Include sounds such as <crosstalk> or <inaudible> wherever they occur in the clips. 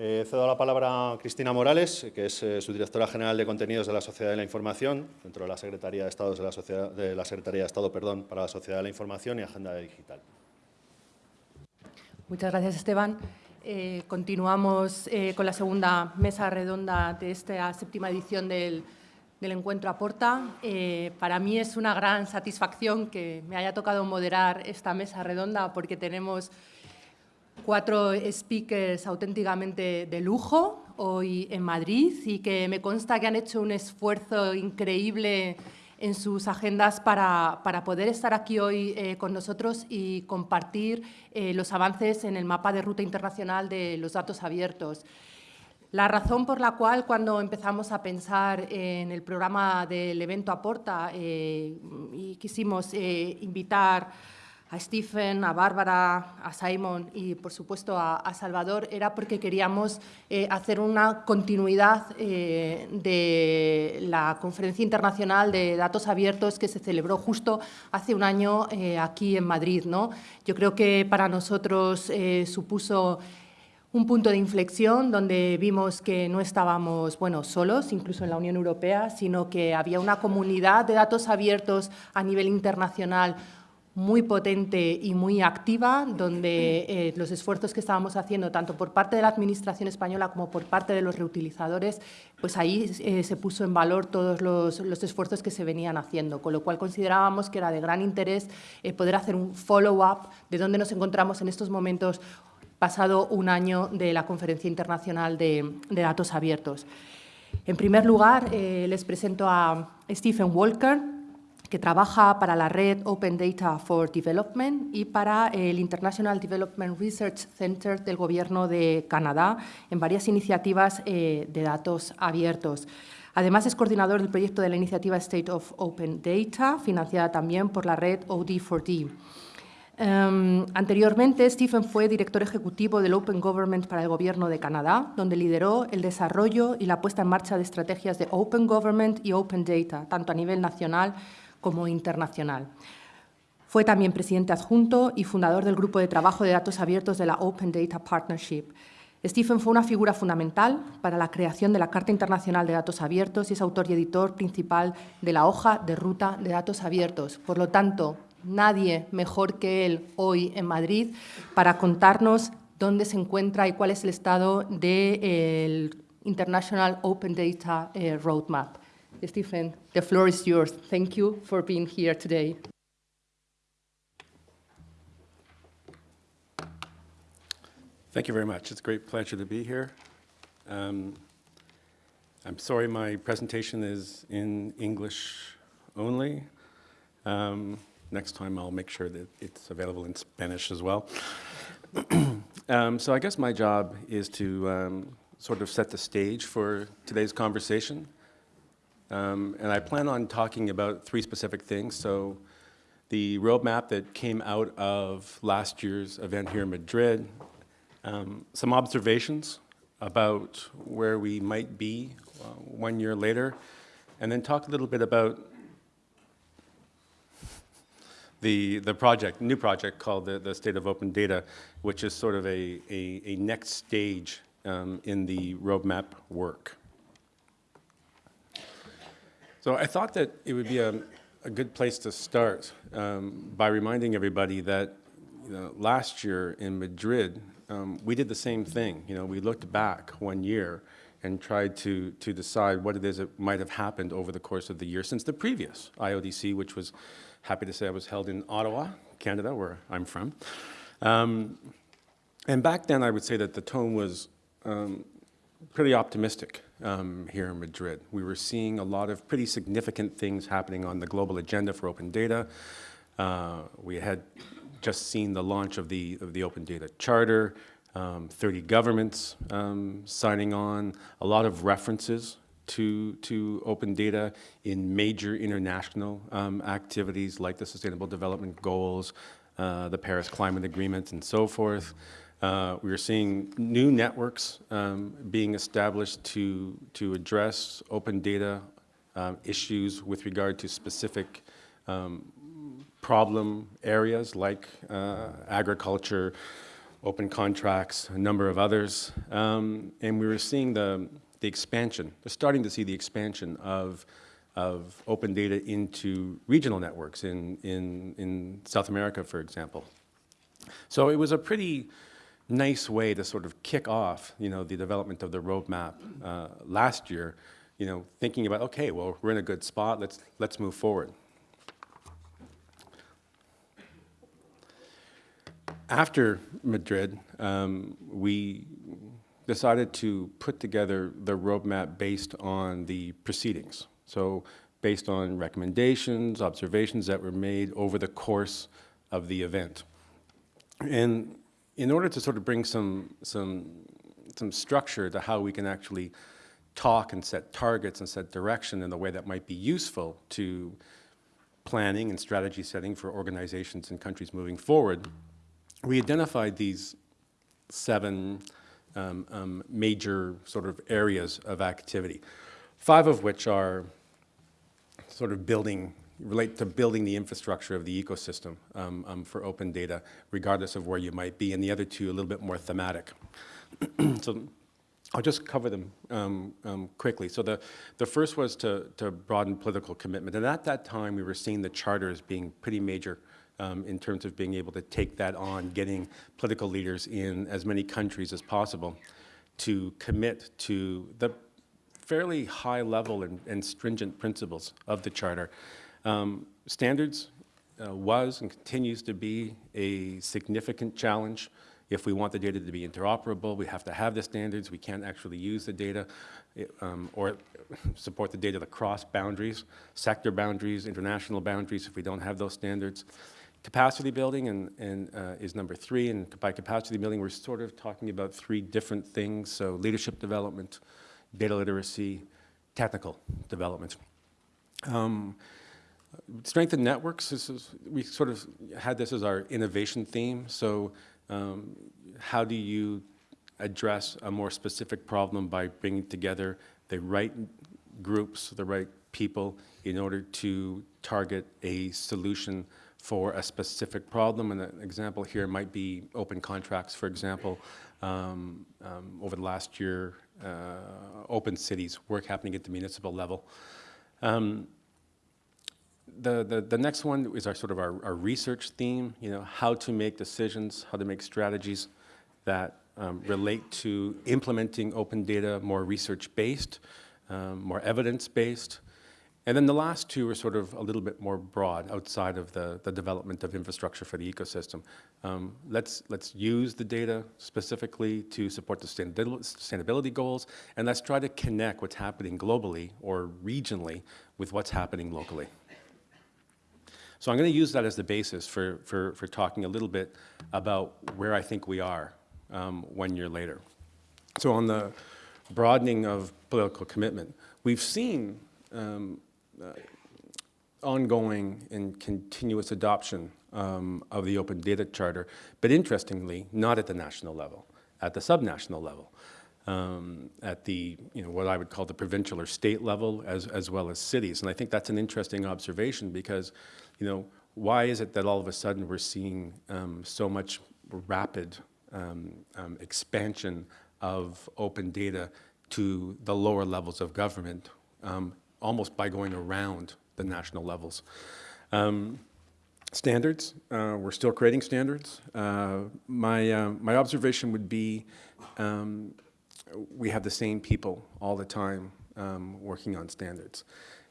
Eh, cedo la palabra a Cristina Morales, que es eh, su directora general de contenidos de la Sociedad de la Información, dentro de la Secretaría de Estado, para la Sociedad de la Información y Agenda Digital. Muchas gracias, Esteban. Eh, continuamos eh, con la segunda mesa redonda de esta séptima edición del, del encuentro Aporta. Para mí es una gran satisfacción que me haya tocado moderar esta mesa redonda porque tenemos cuatro speakers auténticamente de lujo hoy en Madrid y que me consta que han hecho un esfuerzo increíble en sus agendas para, para poder estar aquí hoy eh, con nosotros y compartir eh, los avances en el mapa de ruta internacional de los datos abiertos. La razón por la cual cuando empezamos a pensar en el programa del evento Aporta eh, y quisimos invitar a Stephen, a Bárbara, a Simon y, por supuesto, a, Salvador, era porque queríamos eh, hacer una continuidad eh, de la Conferencia Internacional de Datos Abiertos que se celebró justo hace un año eh, aquí en Madrid. ¿no? Yo creo que para nosotros supuso un punto de inflexión donde vimos que no estábamos bueno, solos, incluso en la Unión Europea, sino que había una comunidad de datos abiertos a nivel internacional muy potente y muy activa, donde eh, los esfuerzos que estábamos haciendo, tanto por parte de la Administración española como por parte de los reutilizadores, pues ahí eh, se puso en valor todos los, los, esfuerzos que se venían haciendo, con lo cual considerábamos que era de gran interés eh, poder hacer un follow-up de dónde nos encontramos en estos momentos pasado un año de la Conferencia Internacional de, Datos Abiertos. En primer lugar, les presento a Stephen Walker, que trabaja para la red Open Data for Development y para el International Development Research Center del Gobierno de Canadá en varias iniciativas eh, de datos abiertos. Además, es coordinador del proyecto de la iniciativa State of Open Data, financiada también por la red OD4D. Um, anteriormente, Stephen fue director ejecutivo del Open Government para el Gobierno de Canadá, donde lideró el desarrollo y la puesta en marcha de estrategias de Open Government y Open Data, tanto a nivel nacional como internacional. Fue también presidente adjunto y fundador del Grupo de Trabajo de Datos Abiertos de la Open Data Partnership. Stephen fue una figura fundamental para la creación de la Carta Internacional de Datos Abiertos y es autor y editor principal de la hoja de ruta de datos abiertos. Por lo tanto, nadie mejor que él hoy en Madrid para contarnos dónde se encuentra y cuál es el estado del de International Open Data eh, Roadmap. Stephen, the floor is yours. Thank you for being here today. Thank you very much. It's a great pleasure to be here. Um, I'm sorry my presentation is in English only. Um, next time I'll make sure that it's available in Spanish as well. <clears throat> um, so I guess my job is to um, sort of set the stage for today's conversation. Um, and I plan on talking about three specific things. So the roadmap that came out of last year's event here in Madrid, um, some observations about where we might be uh, one year later, and then talk a little bit about the, the project, new project called the, the State of Open Data, which is sort of a, a, a next stage um, in the roadmap work. So I thought that it would be a, a good place to start um, by reminding everybody that you know, last year in Madrid, um, we did the same thing. You know, we looked back one year and tried to, to decide what it is that might have happened over the course of the year since the previous IODC, which was happy to say I was held in Ottawa, Canada, where I'm from. Um, and back then, I would say that the tone was um, pretty optimistic um, here in Madrid. We were seeing a lot of pretty significant things happening on the global agenda for open data. Uh, we had just seen the launch of the, of the Open Data Charter, um, 30 governments um, signing on, a lot of references to, to open data in major international um, activities like the Sustainable Development Goals, uh, the Paris Climate Agreement, and so forth. Uh, we are seeing new networks um, being established to, to address open data uh, issues with regard to specific um, problem areas like uh, agriculture, open contracts, a number of others. Um, and we were seeing the, the expansion, we're starting to see the expansion of, of open data into regional networks in, in, in South America, for example. So it was a pretty nice way to sort of kick off, you know, the development of the roadmap uh, last year, you know, thinking about, okay, well, we're in a good spot, let's, let's move forward. After Madrid, um, we decided to put together the roadmap based on the proceedings. So based on recommendations, observations that were made over the course of the event. And in order to sort of bring some, some, some structure to how we can actually talk and set targets and set direction in a way that might be useful to planning and strategy setting for organizations and countries moving forward, we identified these seven um, um, major sort of areas of activity, five of which are sort of building, relate to building the infrastructure of the ecosystem um, um, for open data, regardless of where you might be, and the other two a little bit more thematic. <clears throat> so I'll just cover them um, um, quickly. So the, the first was to, to broaden political commitment. And at that time, we were seeing the charter as being pretty major um, in terms of being able to take that on, getting political leaders in as many countries as possible to commit to the fairly high level and, and stringent principles of the Charter. Um, standards uh, was and continues to be a significant challenge. If we want the data to be interoperable, we have to have the standards. We can't actually use the data um, or support the data across boundaries, sector boundaries, international boundaries if we don't have those standards. Capacity building and, and uh, is number three, and by capacity building, we're sort of talking about three different things. So leadership development, data literacy, technical development. Um, strengthen networks, is, we sort of had this as our innovation theme. So um, how do you address a more specific problem by bringing together the right groups, the right people in order to target a solution for a specific problem. And an example here might be open contracts, for example. Um, um, over the last year, uh, open cities, work happening at the municipal level. Um, the, the, the next one is our sort of our, our research theme, you know, how to make decisions, how to make strategies that um, relate to implementing open data more research-based, um, more evidence-based, and then the last two are sort of a little bit more broad outside of the, the development of infrastructure for the ecosystem. Um, let's, let's use the data specifically to support the sustainability goals, and let's try to connect what's happening globally or regionally with what's happening locally. So I'm going to use that as the basis for, for, for talking a little bit about where I think we are um, one year later. So on the broadening of political commitment, we've seen um, uh, ongoing and continuous adoption um, of the Open Data Charter, but interestingly, not at the national level, at the subnational level, um, at the, you know, what I would call the provincial or state level, as, as well as cities. And I think that's an interesting observation because, you know, why is it that all of a sudden we're seeing um, so much rapid um, um, expansion of open data to the lower levels of government um, almost by going around the national levels. Um, standards, uh, we're still creating standards. Uh, my, uh, my observation would be um, we have the same people all the time um, working on standards.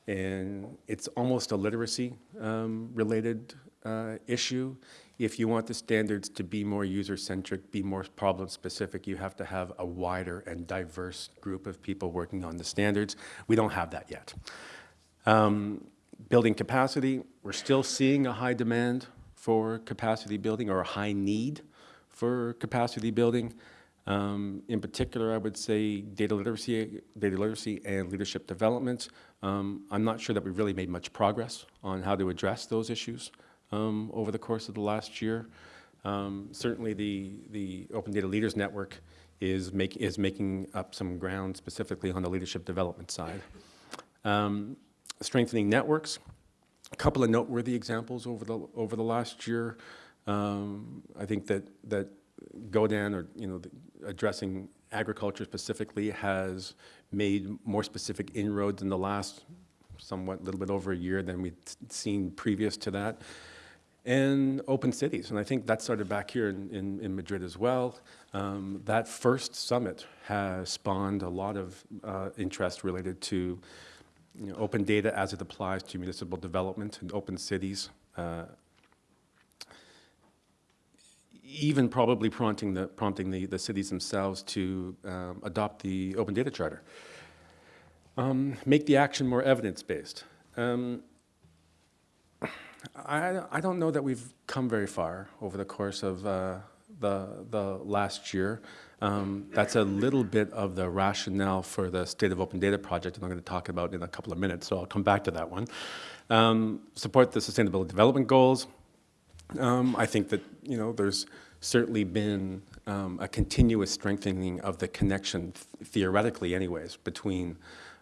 And it's almost a literacy um, related uh, issue. If you want the standards to be more user-centric, be more problem-specific, you have to have a wider and diverse group of people working on the standards. We don't have that yet. Um, building capacity, we're still seeing a high demand for capacity building or a high need for capacity building. Um, in particular, I would say data literacy, data literacy and leadership development. Um, I'm not sure that we've really made much progress on how to address those issues um, over the course of the last year. Um, certainly the, the Open Data Leaders Network is, make, is making up some ground specifically on the leadership development side. Um, strengthening networks, a couple of noteworthy examples over the, over the last year. Um, I think that, that GODAN, or, you know, the- addressing agriculture specifically, has made more specific inroads in the last somewhat, little bit over a year than we'd seen previous to that. And open cities, and I think that started back here in, in, in Madrid as well. Um, that first summit has spawned a lot of uh, interest related to you know, open data as it applies to municipal development and open cities. Uh, even probably prompting the, prompting the, the cities themselves to um, adopt the Open Data Charter. Um, make the action more evidence-based. Um, I, I don't know that we've come very far over the course of uh, the, the last year. Um, that's a little bit of the rationale for the State of Open Data project, and I'm going to talk about in a couple of minutes, so I'll come back to that one. Um, support the Sustainable Development Goals. Um, I think that, you know, there's certainly been um, a continuous strengthening of the connection, th- theoretically anyways, between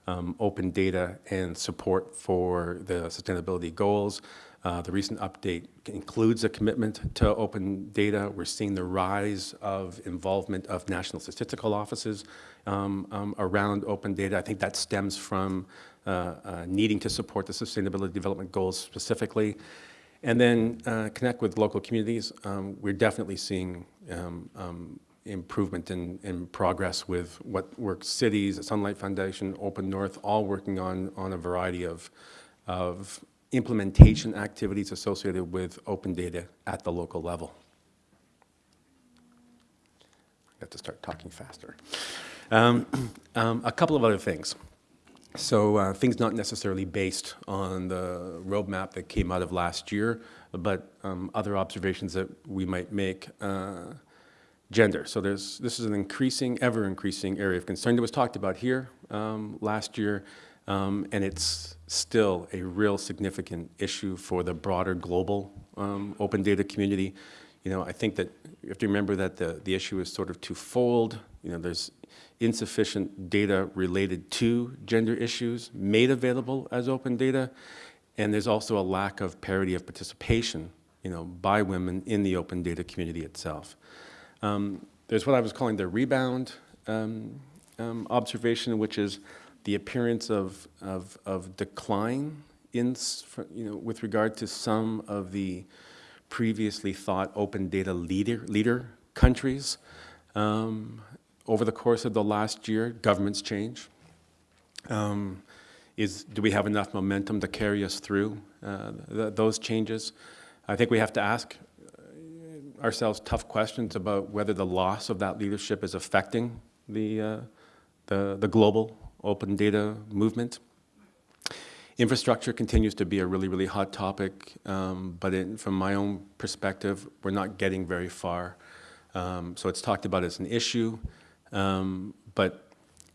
um, open data and support for the sustainability goals. Uh, the recent update includes a commitment to open data. We're seeing the rise of involvement of national statistical offices um, um, around open data. I think that stems from uh, uh, needing to support the sustainability development goals specifically. And then uh, connect with local communities. Um, we're definitely seeing um, um, improvement in, in progress with What Works Cities, Sunlight Foundation, Open North, all working on, on a variety of, of implementation activities associated with open data at the local level. I have to start talking faster. Um, <clears throat> um, a couple of other things. So uh, things not necessarily based on the roadmap that came out of last year, but um, other observations that we might make. Uh, gender. So there's this is an increasing, ever increasing area of concern that was talked about here um, last year, um, and it's still a real significant issue for the broader global um, open data community. You know, I think that you have to remember that the, the issue is sort of twofold. You know, there's insufficient data related to gender issues made available as open data, and there's also a lack of parity of participation, you know, by women in the open data community itself. Um, there's what I was calling the rebound um, um, observation, which is the appearance of, of, of decline in, you know, with regard to some of the previously thought open data leader, leader countries. Um, over the course of the last year, governments change. Um, is, do we have enough momentum to carry us through uh, th- those changes? I think we have to ask ourselves tough questions about whether the loss of that leadership is affecting the, uh, the, the global open data movement. Infrastructure continues to be a really, really hot topic, um, but from my own perspective, we're not getting very far. Um, so it's talked about as an issue, um, but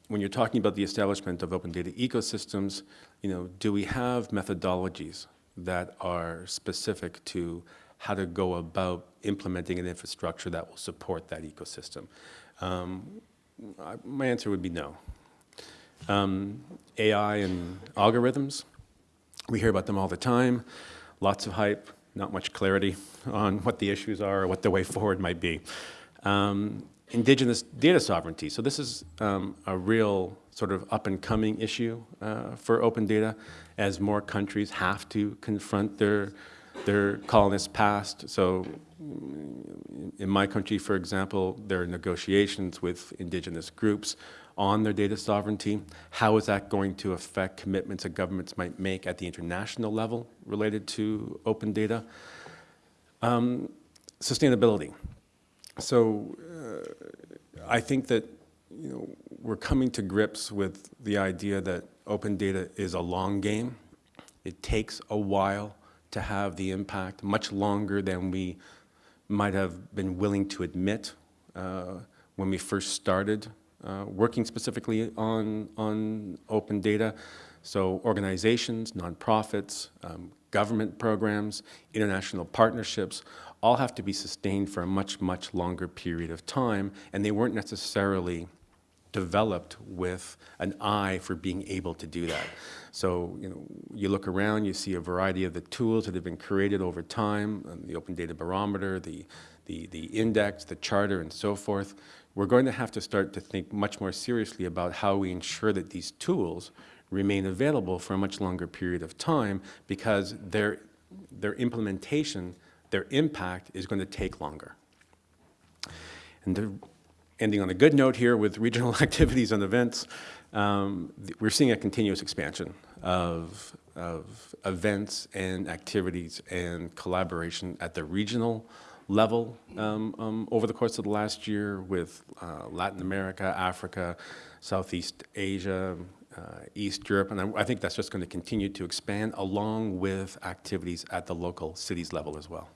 when you're talking about the establishment of open data ecosystems, you know, do we have methodologies that are specific to how to go about implementing an infrastructure that will support that ecosystem? Um, I, my answer would be no. Um, AI and algorithms, we hear about them all the time. Lots of hype, not much clarity <laughs> on what the issues are or what the way forward might be. Um, indigenous data sovereignty. So this is um, a real sort of up and coming issue uh, for open data as more countries have to confront their their colonist past. So mm, in my country, for example, there are negotiations with indigenous groups on their data sovereignty. How is that going to affect commitments that governments might make at the international level related to open data? Um, sustainability. So uh, I think that you know, we're coming to grips with the idea that open data is a long game. It takes a while to have the impact, much longer than we might have been willing to admit uh, when we first started uh, working specifically on, on open data. So organizations, nonprofits, um, government programs, international partnerships, all have to be sustained for a much, much longer period of time, and they weren't necessarily developed with an eye for being able to do that. So, you know, you look around, you see a variety of the tools that have been created over time, um, the Open Data Barometer, the, the, the index, the charter, and so forth, we're going to have to start to think much more seriously about how we ensure that these tools remain available for a much longer period of time because their, their implementation, their impact is going to take longer. And the, ending on a good note here with regional <laughs> activities and events, um, we're seeing a continuous expansion of, of events and activities and collaboration at the regional level um, um, over the course of the last year with uh, Latin America, Africa, Southeast Asia, uh, East Europe, and I, I think that's just going to continue to expand along with activities at the local cities level as well.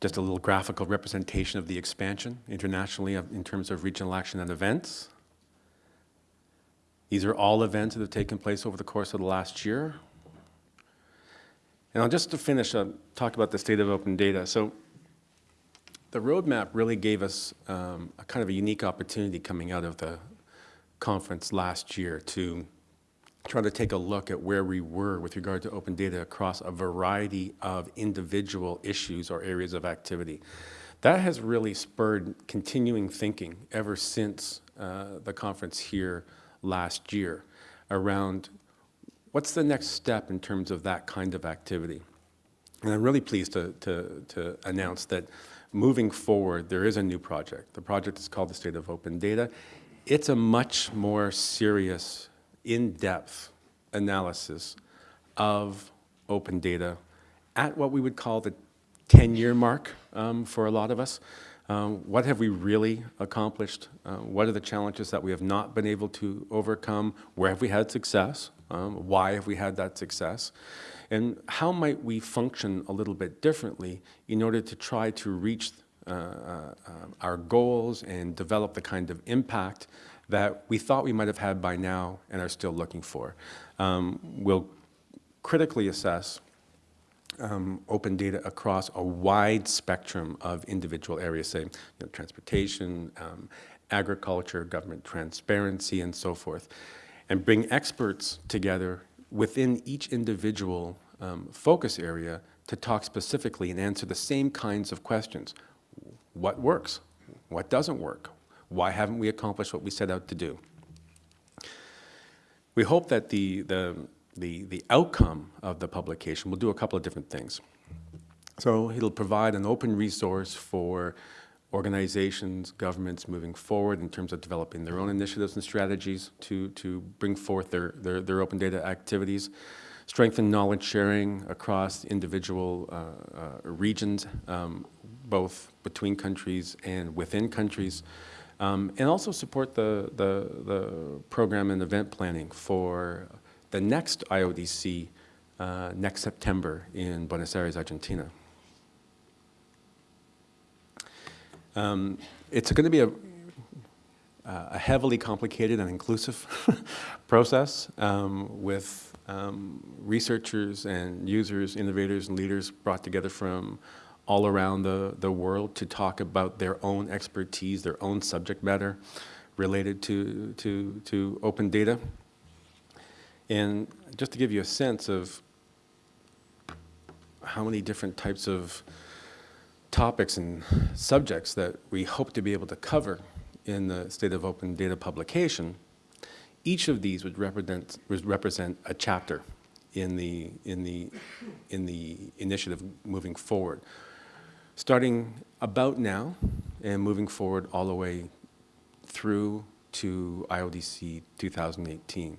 Just a little graphical representation of the expansion internationally in terms of regional action and events. These are all events that have taken place over the course of the last year. And I'll just to finish, uh, talk about the state of open data. So the roadmap really gave us um, a kind of a unique opportunity coming out of the conference last year to try to take a look at where we were with regard to open data across a variety of individual issues or areas of activity. That has really spurred continuing thinking ever since uh, the conference here last year around what's the next step in terms of that kind of activity. And I'm really pleased to, to, to announce that moving forward, there is a new project. The project is called the State of Open Data. It's a much more serious, in-depth analysis of open data at what we would call the 10-year mark um, for a lot of us. Um, what have we really accomplished? Uh, what are the challenges that we have not been able to overcome? Where have we had success? Um, why have we had that success? And how might we function a little bit differently in order to try to reach uh, uh, our goals and develop the kind of impact that we thought we might have had by now and are still looking for. Um, we'll critically assess um, open data across a wide spectrum of individual areas, say you know, transportation, um, agriculture, government transparency, and so forth, and bring experts together within each individual um, focus area to talk specifically and answer the same kinds of questions. What works? What doesn't work? Why haven't we accomplished what we set out to do? We hope that the, the, the, the outcome of the publication will do a couple of different things. So it'll provide an open resource for organizations, governments moving forward in terms of developing their own initiatives and strategies to, to bring forth their, their, their open data activities, strengthen knowledge sharing across individual uh, uh, regions, um, both between countries and within countries, um, and also support the, the, the, program and event planning for the next IODC uh, next September in Buenos Aires, Argentina. Um, it's going to be a, a, heavily complicated and inclusive <laughs> process um, with um, researchers and users, innovators and leaders brought together from all around the, the world to talk about their own expertise, their own subject matter related to, to, to open data. And just to give you a sense of how many different types of topics and subjects that we hope to be able to cover in the State of Open Data publication, each of these would represent, would represent a chapter in the, in, the, in the initiative moving forward. Starting about now and moving forward all the way through to IODC 2018.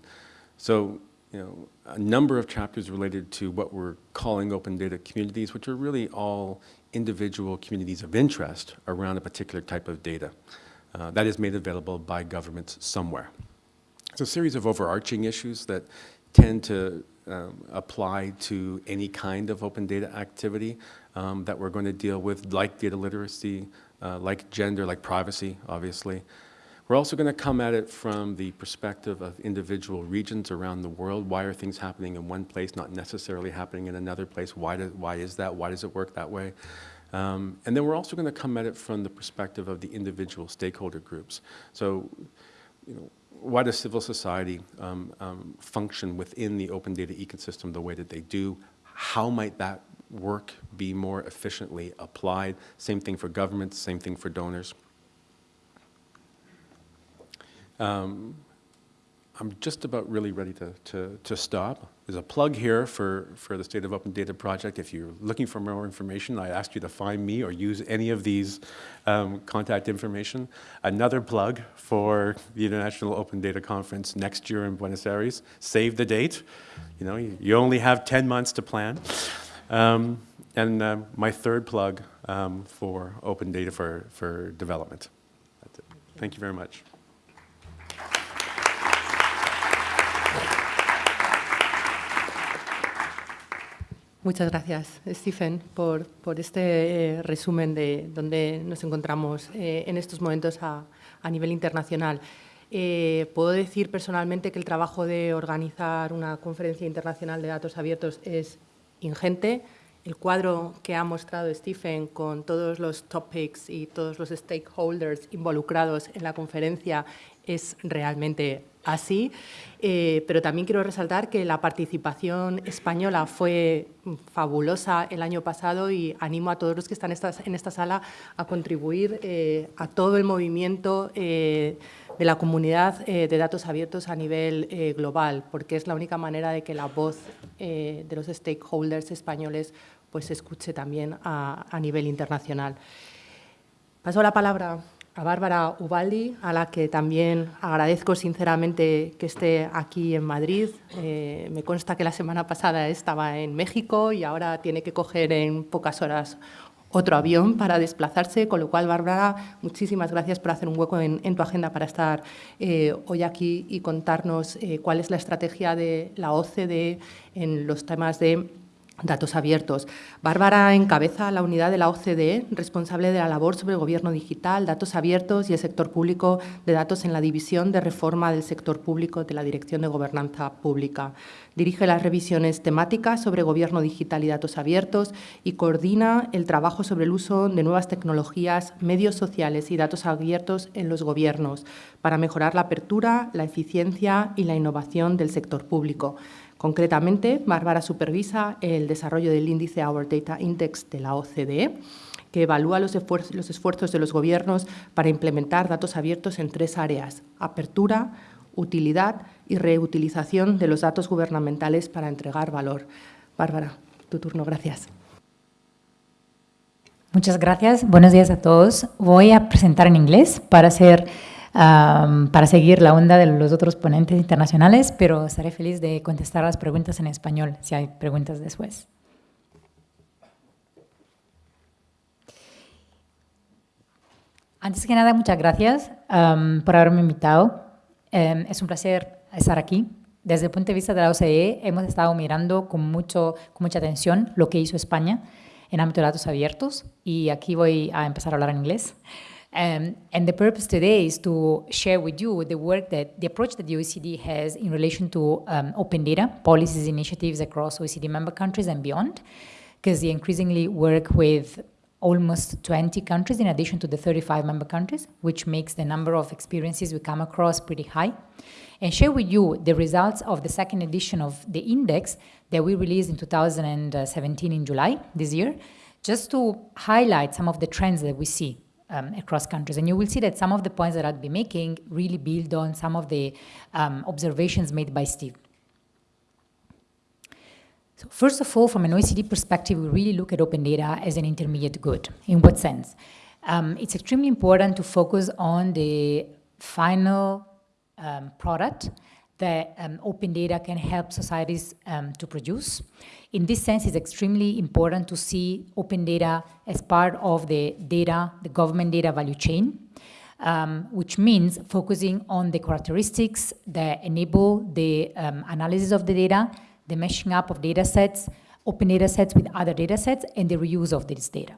So, you know, a number of chapters related to what we're calling open data communities, which are really all individual communities of interest around a particular type of data uh, that is made available by governments somewhere. It's a series of overarching issues that tend to um, apply to any kind of open data activity um, that we're going to deal with, like data literacy, uh, like gender, like privacy, obviously. We're also going to come at it from the perspective of individual regions around the world. Why are things happening in one place, not necessarily happening in another place? Why, do, why is that? Why does it work that way? Um, and then we're also going to come at it from the perspective of the individual stakeholder groups. So, you know, why does civil society um, um, function within the open data ecosystem the way that they do? how might that work be more efficiently applied? Same thing for governments, same thing for donors. Um, I'm just about really ready to, to, to stop. There's a plug here for, for the State of Open Data Project. If you're looking for more information, I ask you to find me or use any of these um, contact information. Another plug for the International Open Data Conference next year in Buenos Aires. Save the date. You know, you, you only have 10 months to plan. Um, and uh, my third plug um, for open data for, for development. Thank you very much. Muchas gracias, Stephen, por, por este eh, resumen de dónde nos encontramos eh, en estos momentos a, a nivel internacional. Eh, puedo decir personalmente que el trabajo de organizar una conferencia internacional de datos abiertos es ingente. El cuadro que ha mostrado Stephen con todos los topics y todos los stakeholders involucrados en la conferencia es realmente así, eh, pero también quiero resaltar que la participación española fue fabulosa el año pasado y animo a todos los que están en esta sala a contribuir eh, a todo el movimiento eh, de la comunidad de datos abiertos a nivel global, porque es la única manera de que la voz de los stakeholders españoles pues, se escuche también a, a nivel internacional. Paso la palabra a Bárbara Ubaldi, a la que también agradezco sinceramente que esté aquí en Madrid. Eh, me consta que la semana pasada estaba en México y ahora tiene que coger en pocas horas otro avión para desplazarse, con lo cual, Bárbara, muchísimas gracias por hacer un hueco en, tu agenda para estar eh, hoy aquí y contarnos eh, cuál es la estrategia de la OCDE en los temas de Datos abiertos. Bárbara encabeza la unidad de la OCDE responsable de la labor sobre gobierno digital, datos abiertos y el sector público de datos en la División de Reforma del Sector Público de la Dirección de Gobernanza Pública. Dirige las revisiones temáticas sobre gobierno digital y datos abiertos y coordina el trabajo sobre el uso de nuevas tecnologías, medios sociales y datos abiertos en los gobiernos para mejorar la apertura, la eficiencia y la innovación del sector público. Concretamente, Bárbara supervisa el desarrollo del índice Our Data Index de la OCDE, que evalúa los esfuerzos, de los gobiernos para implementar datos abiertos en tres áreas, apertura, utilidad y reutilización de los datos gubernamentales para entregar valor. Bárbara, tu turno, gracias. Muchas gracias. Buenos días a todos. Voy a presentar en inglés para hacer para seguir la onda de los otros ponentes internacionales, pero estaré feliz de contestar las preguntas en español si hay preguntas después. Antes que nada, muchas gracias por haberme invitado. Em, es un placer estar aquí. Desde el punto de vista de la OCDE, hemos estado mirando con, mucho, con mucha atención lo que hizo España en ámbito de datos abiertos y aquí voy a empezar a hablar en inglés. Um, and the purpose today is to share with you the work that the approach that the OECD has in relation to um, open data policies initiatives across OECD member countries and beyond, because they increasingly work with almost 20 countries in addition to the 35 member countries, which makes the number of experiences we come across pretty high. And share with you the results of the second edition of the index that we released in 2017 in July this year, just to highlight some of the trends that we see um, across countries. And you will see that some of the points that I'd be making really build on some of the um, observations made by Steve. So first of all, from an OECD perspective, we really look at open data as an intermediate good. In what sense? Um, it's extremely important to focus on the final um, product that um, open data can help societies um, to produce. In this sense, it's extremely important to see open data as part of the data, the government data value chain, um, which means focusing on the characteristics that enable the um, analysis of the data, the meshing up of data sets, open data sets with other data sets, and the reuse of this data.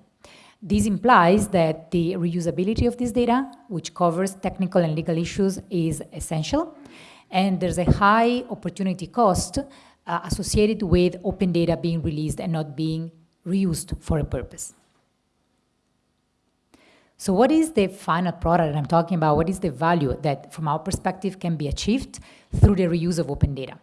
This implies that the reusability of this data, which covers technical and legal issues, is essential. And there's a high opportunity cost uh, associated with open data being released and not being reused for a purpose. So what is the final product that I'm talking about? What is the value that, from our perspective, can be achieved through the reuse of open data?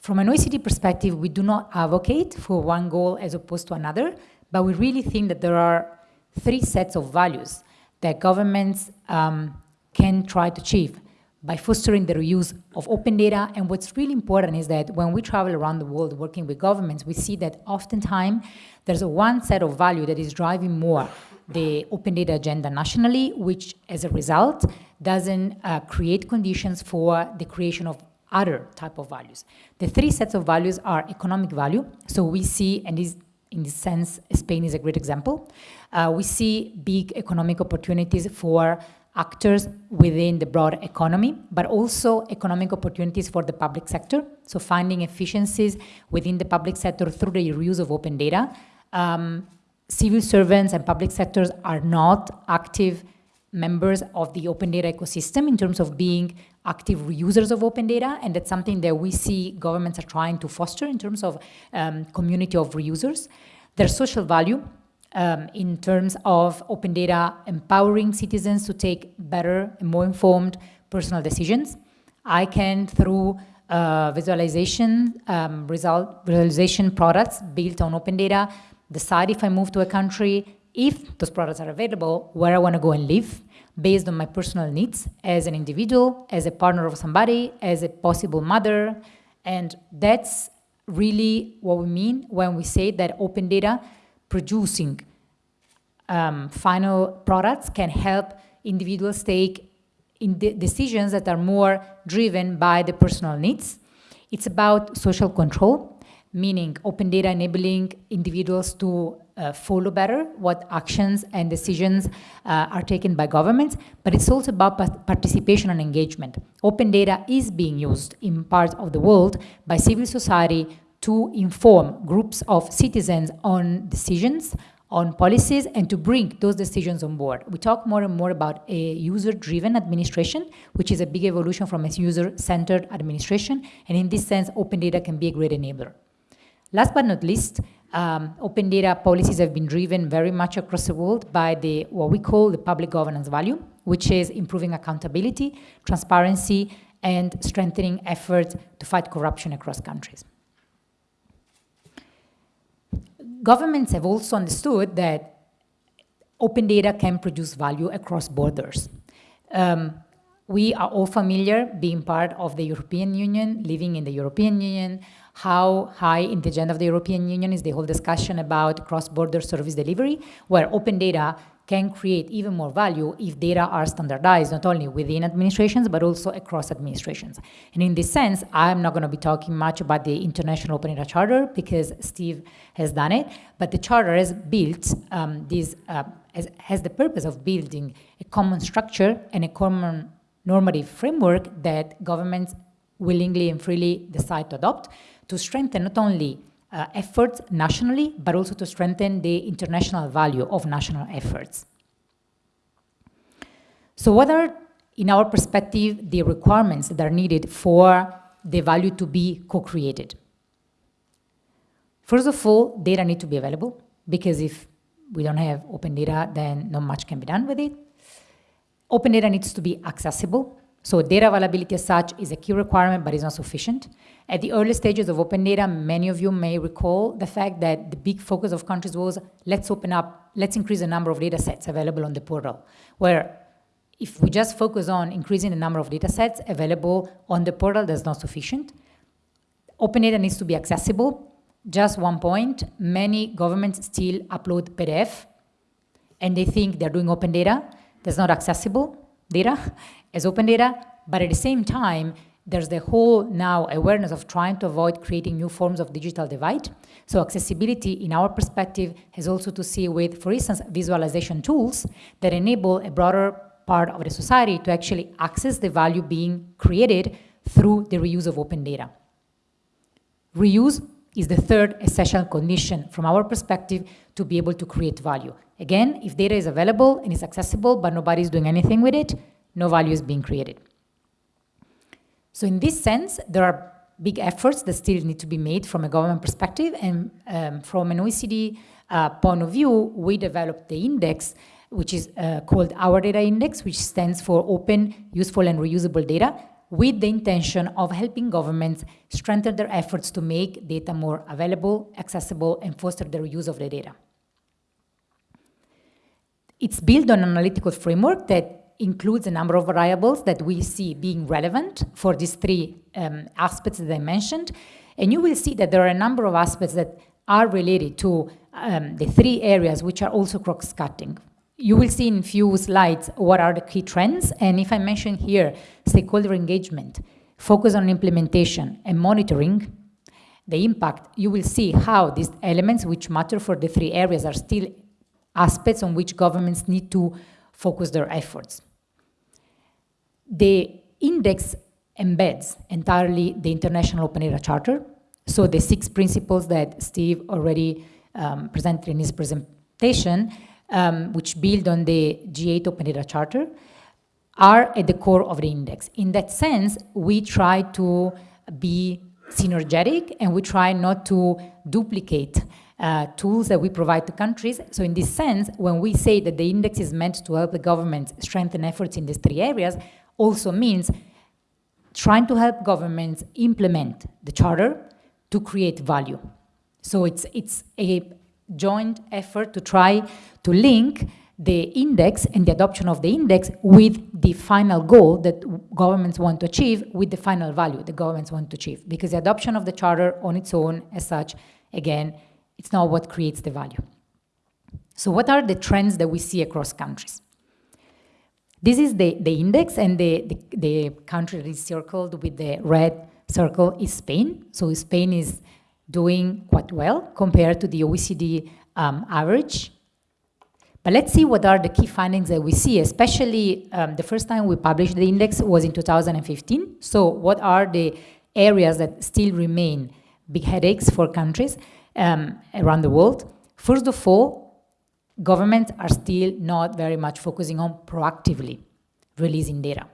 From an OECD perspective, we do not advocate for one goal as opposed to another, but we really think that there are three sets of values that governments um, can try to achieve by fostering the reuse of open data. And what's really important is that when we travel around the world working with governments, we see that oftentimes there's a one set of value that is driving more the open data agenda nationally, which as a result doesn't uh, create conditions for the creation of other type of values. The three sets of values are economic value. So we see, and this, in this sense, Spain is a great example. Uh, we see big economic opportunities for actors within the broad economy, but also economic opportunities for the public sector. So finding efficiencies within the public sector through the reuse of open data. Um, civil servants and public sectors are not active members of the open data ecosystem in terms of being active users of open data, and that's something that we see governments are trying to foster in terms of um, community of reusers. Their social value, um, in terms of open data empowering citizens to take better and more informed personal decisions. I can, through uh, visualization, um, result, visualization products built on open data, decide if I move to a country, if those products are available, where I want to go and live, based on my personal needs as an individual, as a partner of somebody, as a possible mother. And that's really what we mean when we say that open data producing um, final products can help individuals take in de decisions that are more driven by the personal needs. It's about social control, meaning open data enabling individuals to uh, follow better what actions and decisions uh, are taken by governments, but it's also about participation and engagement. Open data is being used in parts of the world by civil society to inform groups of citizens on decisions, on policies, and to bring those decisions on board. We talk more and more about a user-driven administration, which is a big evolution from a user-centered administration, and in this sense, open data can be a great enabler. Last but not least, um, open data policies have been driven very much across the world by the what we call the public governance value, which is improving accountability, transparency, and strengthening efforts to fight corruption across countries governments have also understood that open data can produce value across borders. Um, we are all familiar, being part of the European Union, living in the European Union, how high in the agenda of the European Union is the whole discussion about cross-border service delivery, where open data can create even more value if data are standardized, not only within administrations, but also across administrations. And in this sense, I'm not going to be talking much about the International Open Data Charter because Steve has done it, but the Charter has built um, this, uh, has, has the purpose of building a common structure and a common normative framework that governments willingly and freely decide to adopt to strengthen not only uh, efforts nationally, but also to strengthen the international value of national efforts. So what are, in our perspective, the requirements that are needed for the value to be co-created? First of all, data need to be available, because if we don't have open data, then not much can be done with it. Open data needs to be accessible, so data availability as such is a key requirement, but it's not sufficient. At the early stages of open data, many of you may recall the fact that the big focus of countries was let's open up, let's increase the number of data sets available on the portal, where if we just focus on increasing the number of data sets available on the portal, that's not sufficient. Open data needs to be accessible. Just one point, many governments still upload PDF, and they think they're doing open data. That's not accessible data <laughs> as open data, but at the same time, there's the whole now awareness of trying to avoid creating new forms of digital divide. So accessibility, in our perspective, has also to see with, for instance, visualization tools that enable a broader part of the society to actually access the value being created through the reuse of open data. Reuse is the third essential condition from our perspective to be able to create value. Again, if data is available and is accessible, but nobody is doing anything with it, no value is being created. So in this sense, there are big efforts that still need to be made from a government perspective. And um, from an OECD uh, point of view, we developed the index, which is uh, called OURdata Index, which stands for Open, Useful, and Reusable Data. With the intention of helping governments strengthen their efforts to make data more available, accessible, and foster the reuse of the data. It's built on an analytical framework that includes a number of variables that we see being relevant for these three um, aspects that I mentioned. And you will see that there are a number of aspects that are related to um, the three areas which are also cross-cutting. You will see in few slides what are the key trends. And if I mention here stakeholder engagement, focus on implementation and monitoring, the impact, you will see how these elements which matter for the three areas are still aspects on which governments need to focus their efforts. The index embeds entirely the International Open Data Charter, so the six principles that Steve already um, presented in his presentation, um, which build on the G8 Open Data Charter, are at the core of the index. In that sense, we try to be synergetic and we try not to duplicate uh, tools that we provide to countries. So in this sense, when we say that the index is meant to help the government strengthen efforts in these three areas, also means trying to help governments implement the charter to create value. So it's, it's a joint effort to try to link the index and the adoption of the index with the final goal that governments want to achieve with the final value the governments want to achieve. Because the adoption of the charter on its own as such, again, it's not what creates the value. So what are the trends that we see across countries? This is the, the index and the, the, the country that is circled with the red circle is Spain. So Spain is doing quite well compared to the OECD um, average. But let's see what are the key findings that we see, especially um, the first time we published the index was in 2015. So what are the areas that still remain big headaches for countries? um, around the world. First of all, governments are still not very much focusing on proactively releasing data.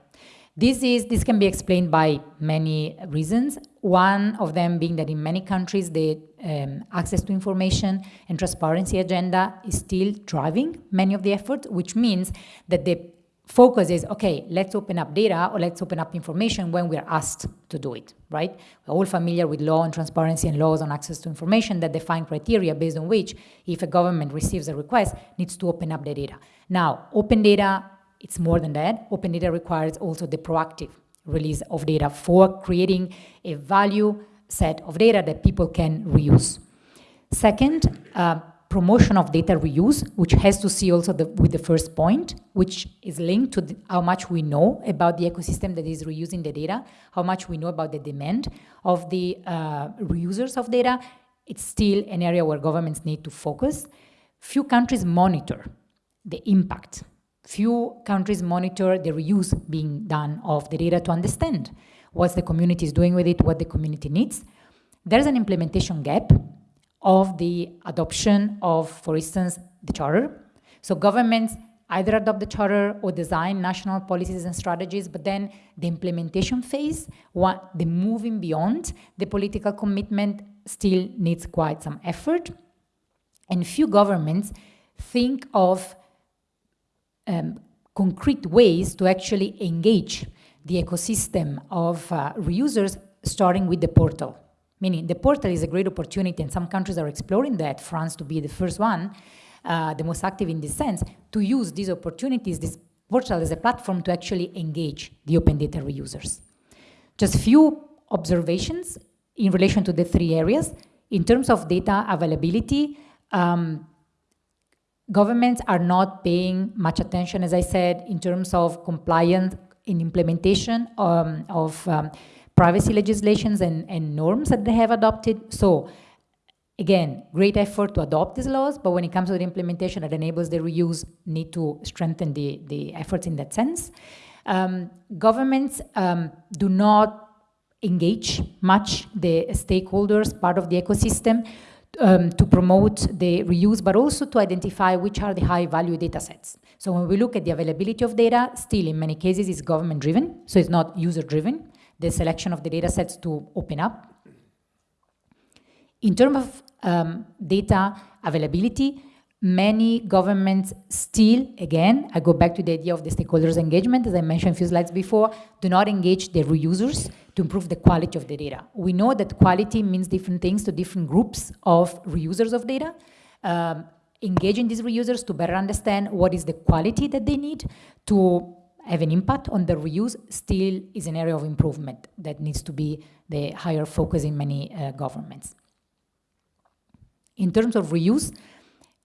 This, is, this can be explained by many reasons. One of them being that in many countries, the um, access to information and transparency agenda is still driving many of the efforts, which means that the focus is, okay, let's open up data or let's open up information when we're asked to do it, right? We're all familiar with law and transparency and laws on access to information that define criteria based on which, if a government receives a request, needs to open up the data. Now, open data, it's more than that. Open data requires also the proactive release of data for creating a value set of data that people can reuse. Second, uh, promotion of data reuse, which has to see also the, with the first point, which is linked to the, how much we know about the ecosystem that is reusing the data, how much we know about the demand of the uh, reusers of data. It's still an area where governments need to focus. Few countries monitor the impact. Few countries monitor the reuse being done of the data to understand what the community is doing with it, what the community needs. There's an implementation gap of the adoption of, for instance, the charter. So governments either adopt the charter or design national policies and strategies, but then the implementation phase, what, the moving beyond the political commitment still needs quite some effort. And few governments think of um, concrete ways to actually engage the ecosystem of uh, reusers, starting with the portal. Meaning the portal is a great opportunity and some countries are exploring that, France to be the first one, uh, the most active in this sense, to use these opportunities, this portal as a platform to actually engage the open data reusers. Just few observations in relation to the three areas. In terms of data availability, um, governments are not paying much attention, as I said, in terms of compliance in implementation um, of um, privacy legislations and, and norms that they have adopted. So again, great effort to adopt these laws, but when it comes to the implementation that enables the reuse, need to strengthen the, the efforts in that sense. Um, governments um, do not engage much the stakeholders, part of the ecosystem, um, to promote the reuse, but also to identify which are the high value data sets. So when we look at the availability of data, still in many cases it's government driven, so it's not user driven the selection of the data sets to open up. In terms of um, data availability, many governments still, again, I go back to the idea of the stakeholders engagement, as I mentioned a few slides before, do not engage the reusers to improve the quality of the data. We know that quality means different things to different groups of reusers of data. Um, engaging these reusers to better understand what is the quality that they need to have an impact on the reuse still is an area of improvement that needs to be the higher focus in many uh, governments. In terms of reuse,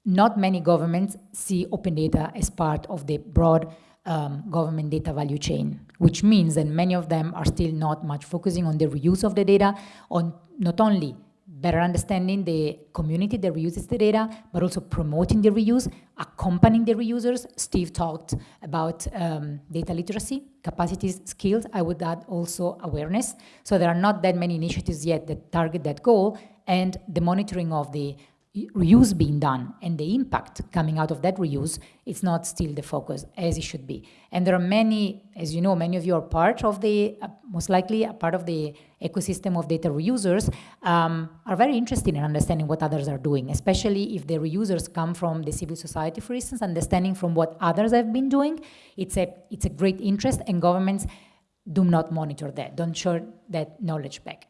not many governments see open data as part of the broad um, government data value chain, which means that many of them are still not much focusing on the reuse of the data, on not only better understanding the community that reuses the data, but also promoting the reuse, accompanying the reusers. Steve talked about um, data literacy, capacities, skills. I would add also awareness. So there are not that many initiatives yet that target that goal, and the monitoring of the reuse being done and the impact coming out of that reuse is not still the focus as it should be. And there are many, as you know, many of you are part of the, uh, most likely a part of the ecosystem of data reusers, um, are very interested in understanding what others are doing, especially if the reusers come from the civil society, for instance, understanding from what others have been doing. It's a, it's a great interest and governments do not monitor that, don't share that knowledge back.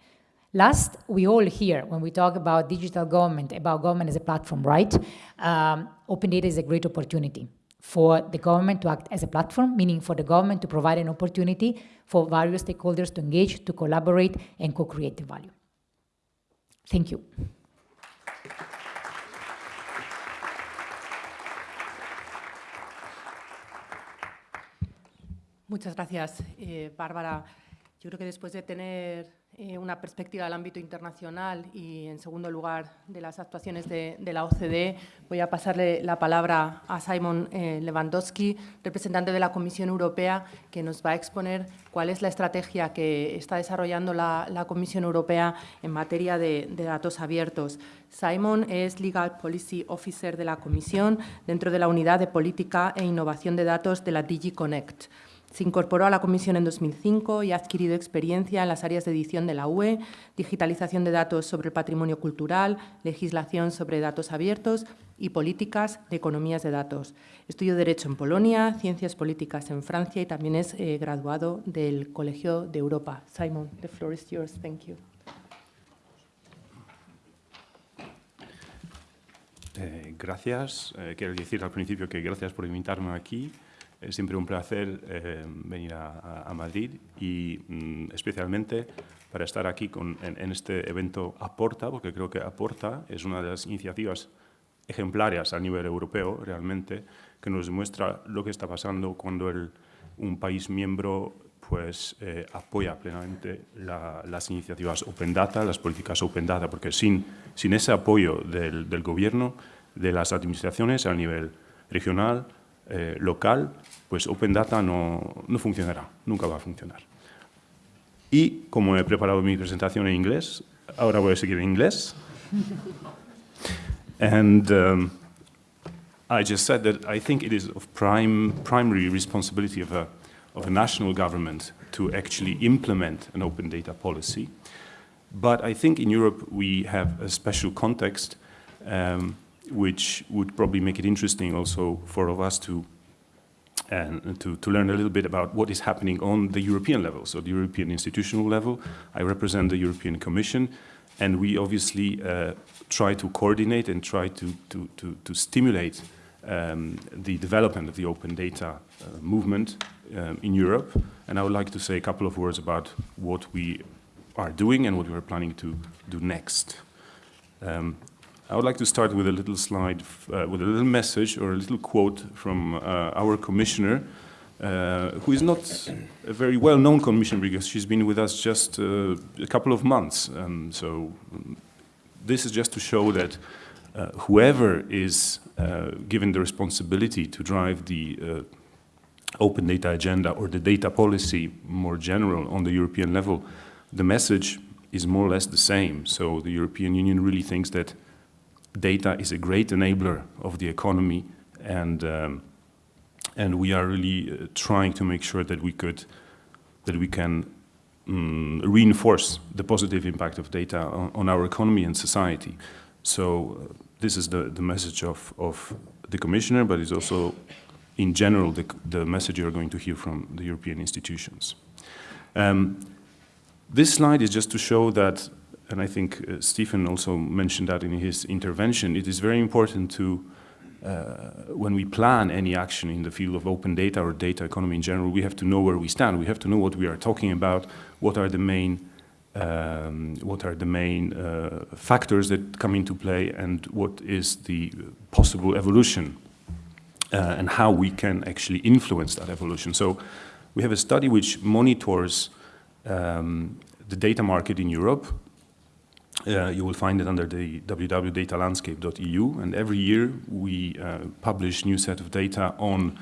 Last, we all hear when we talk about digital government, about government as a platform, right? Um, open data is a great opportunity for the government to act as a platform, meaning for the government to provide an opportunity for various stakeholders to engage, to collaborate, and co-create the value. Thank you. Muchas gracias, eh, Bárbara. Yo creo que después de tener eh, una perspectiva del ámbito internacional y, en segundo lugar, de las actuaciones de, de la OCDE, voy a pasarle la palabra a Simon eh, Lewandowski, representante de la Comisión Europea, que nos va a exponer cuál es la estrategia que está desarrollando la, la Comisión Europea en materia de, de datos abiertos. Simon es Legal Policy Officer de la Comisión dentro de la Unidad de Política e Innovación de Datos de la DigiConnect. Se incorporó a la Comisión en 2005 y ha adquirido experiencia en las áreas de edición de la UE, digitalización de datos sobre el patrimonio cultural, legislación sobre datos abiertos y políticas de economías de datos. Estudió Derecho en Polonia, Ciencias Políticas en Francia y también es eh, graduado del Colegio de Europa. Simon, the floor is yours. Thank you. Eh, gracias. Eh, quiero decir al principio que gracias por invitarme aquí. Es siempre un placer eh, venir a, Madrid y mm, especialmente para estar aquí con, en, en, este evento Aporta, porque creo que Aporta es una de las iniciativas ejemplares a nivel europeo realmente, que nos demuestra lo que está pasando cuando el, un país miembro pues, eh, apoya plenamente la, las iniciativas Open Data, las políticas Open Data, porque sin, sin ese apoyo del, del gobierno, de las administraciones a nivel regional, eh, local, pues Open Data no, no funcionará, nunca va a funcionar. Y como he preparado mi presentación en inglés, ahora voy a seguir en inglés. <laughs> and um, I just said that I think it is of prime, primary responsibility of a, of a national government to actually implement an open data policy. But I think in Europe we have a special context um, which would probably make it interesting also for of us to and to, to learn a little bit about what is happening on the European level, so the European institutional level. I represent the European Commission, and we obviously uh, try to coordinate and try to, to, to, to stimulate um, the development of the open data uh, movement um, in Europe. And I would like to say a couple of words about what we are doing and what we are planning to do next. Um, I would like to start with a little slide, uh, with a little message or a little quote from uh, our commissioner, uh, who is not a very well-known commissioner because she's been with us just uh, a couple of months. Um, so um, this is just to show that uh, whoever is uh, given the responsibility to drive the open data agenda or the data policy more general on the European level, the message is more or less the same. So the European Union really thinks that data is a great enabler of the economy and um, and we are really uh, trying to make sure that we could that we can um, reinforce the positive impact of data on, on, our economy and society. So uh, this is the, the message of, of the Commissioner, but it's also, in general, the, the message you're going to hear from the European institutions. Um, this slide is just to show that, and I think uh, Stephen also mentioned that in his intervention, it is very important to, uh, when we plan any action in the field of open data or data economy in general, we have to know where we stand. We have to know what we are talking about, what are the main um, what are the main uh, factors that come into play and what is the possible evolution uh, and how we can actually influence that evolution. So we have a study which monitors um, the data market in Europe. Uh, you will find it under the www.datalandscape.eu and every year we uh, publish new set of data on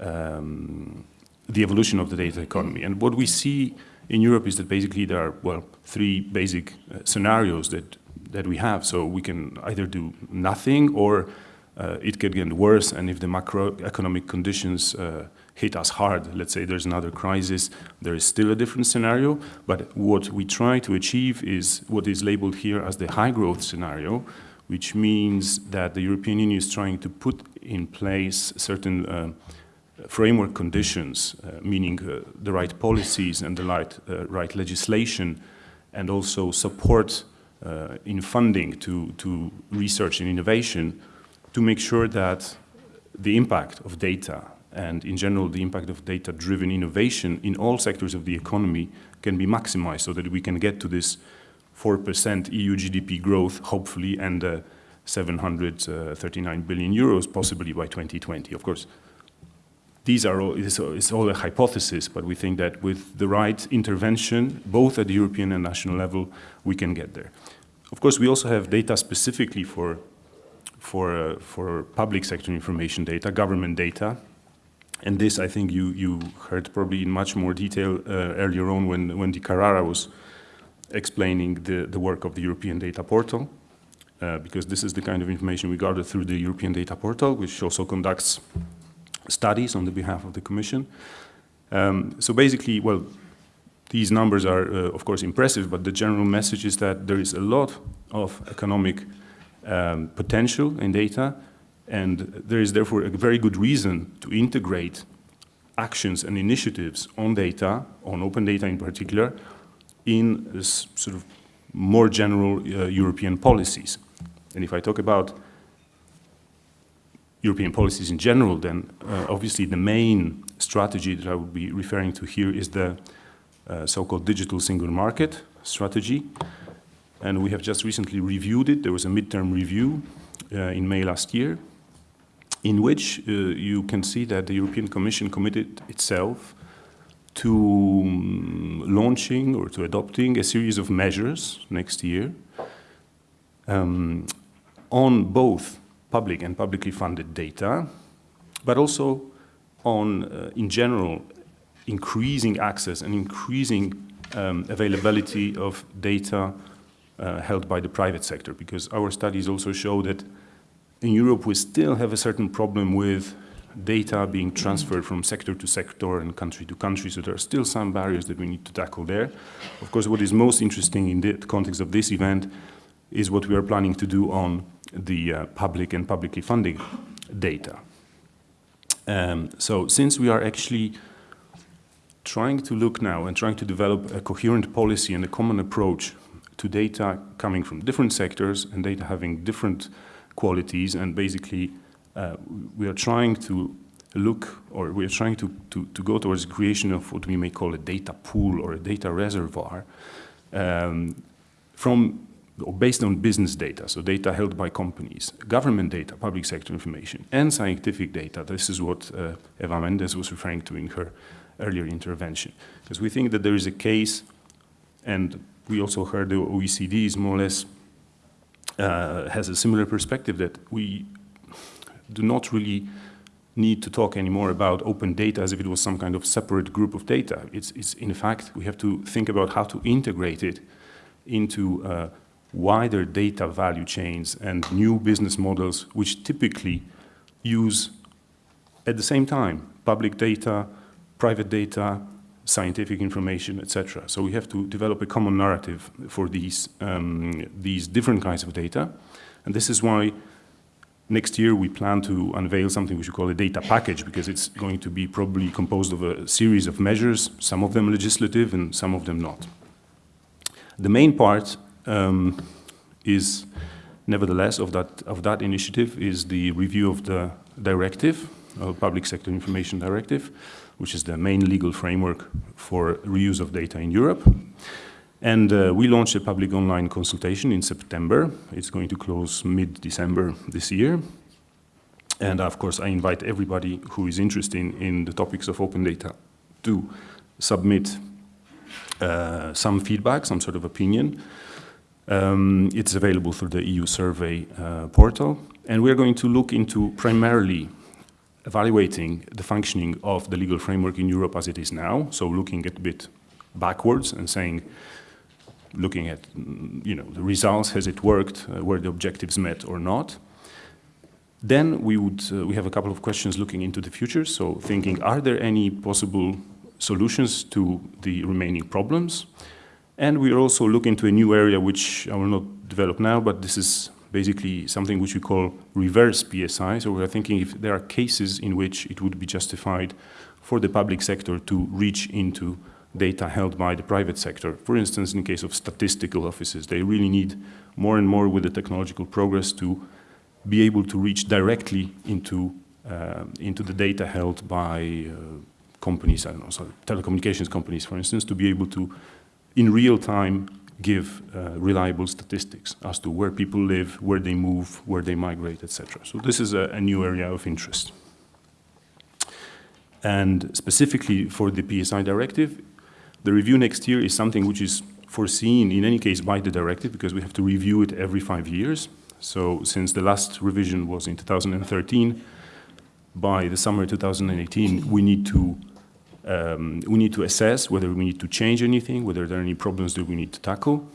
um, the evolution of the data economy. And what we see in Europe is that basically there are, well, three basic uh, scenarios that, that we have. So we can either do nothing or uh, it can get worse and if the macroeconomic conditions uh, hit us hard, let's say there's another crisis, there is still a different scenario. But what we try to achieve is what is labeled here as the high growth scenario, which means that the European Union is trying to put in place certain uh, framework conditions, uh, meaning uh, the right policies and the right, uh, right legislation, and also support uh, in funding to, to research and innovation to make sure that the impact of data and in general the impact of data-driven innovation in all sectors of the economy can be maximized so that we can get to this 4% EU GDP growth, hopefully, and uh, 739 billion euros possibly by 2020. Of course, these are all, it's, it's all a hypothesis, but we think that with the right intervention, both at the European and national level, we can get there. Of course, we also have data specifically for, for, uh, for public sector information data, government data, and this I think you, you heard probably in much more detail uh, earlier on when, Wendy Carrara was explaining the, the work of the European Data Portal, uh, because this is the kind of information we gather through the European Data Portal, which also conducts studies on the behalf of the Commission. Um, so basically, well, these numbers are, uh, of course, impressive, but the general message is that there is a lot of economic um, potential in data, and there is therefore a very good reason to integrate actions and initiatives on data, on open data in particular, in this sort of more general uh, European policies. And if I talk about European policies in general, then uh, obviously the main strategy that I would be referring to here is the uh, so-called digital single market strategy. And we have just recently reviewed it. There was a midterm review uh, in May last year, in which uh, you can see that the European Commission committed itself to um, launching or to adopting a series of measures next year um, on both public and publicly funded data, but also on, uh, in general, increasing access and increasing um, availability of data uh, held by the private sector, because our studies also show that in Europe we still have a certain problem with data being transferred from sector to sector and country to country, so there are still some barriers that we need to tackle there. Of course, what is most interesting in the context of this event is what we are planning to do on the uh, public and publicly funded data. Um, so since we are actually trying to look now and trying to develop a coherent policy and a common approach to data coming from different sectors and data having different qualities and basically uh, we are trying to look or we are trying to, to, to, go towards creation of what we may call a data pool or a data reservoir um, from or based on business data, so data held by companies, government data, public sector information, and scientific data. This is what uh, Eva Mendes was referring to in her earlier intervention. Because we think that there is a case, and we also heard the OECD is more or less uh, has a similar perspective that we do not really need to talk anymore about open data as if it was some kind of separate group of data. It's, it's in fact, we have to think about how to integrate it into uh, wider data value chains and new business models which typically use at the same time public data, private data, scientific information, etc. So we have to develop a common narrative for these, um, these different kinds of data. And this is why next year we plan to unveil something which we call a data package because it's going to be probably composed of a series of measures, some of them legislative and some of them not. The main part um, is, nevertheless, of that, of that initiative is the review of the directive, uh, Public Sector Information Directive, which is the main legal framework for reuse of data in Europe. And uh, we launched a public online consultation in September. It's going to close mid-December this year. And of course, I invite everybody who is interested in, in the topics of open data to submit uh, some feedback, some sort of opinion. Um, it's available through the EU survey uh, portal. And we're going to look into primarily evaluating the functioning of the legal framework in Europe as it is now, so looking a bit backwards and saying, looking at you know, the results, has it worked, uh, were the objectives met or not. Then we, would, uh, we have a couple of questions looking into the future, so thinking, are there any possible solutions to the remaining problems? And we are also looking into a new area which I will not develop now, but this is basically something which we call reverse PSI. So we're thinking if there are cases in which it would be justified for the public sector to reach into data held by the private sector. For instance, in case of statistical offices, they really need more and more with the technological progress to be able to reach directly into, uh, into the data held by uh, companies, I don't know, so telecommunications companies, for instance, to be able to, in real time, give uh, reliable statistics as to where people live, where they move, where they migrate, etc. So this is a, a, new area of interest. And specifically for the PSI directive, the review next year is something which is foreseen in any case by the directive because we have to review it every five years. So since the last revision was in 2013, by the summer 2018, we need to um, we need to assess whether we need to change anything, whether there are any problems that we need to tackle.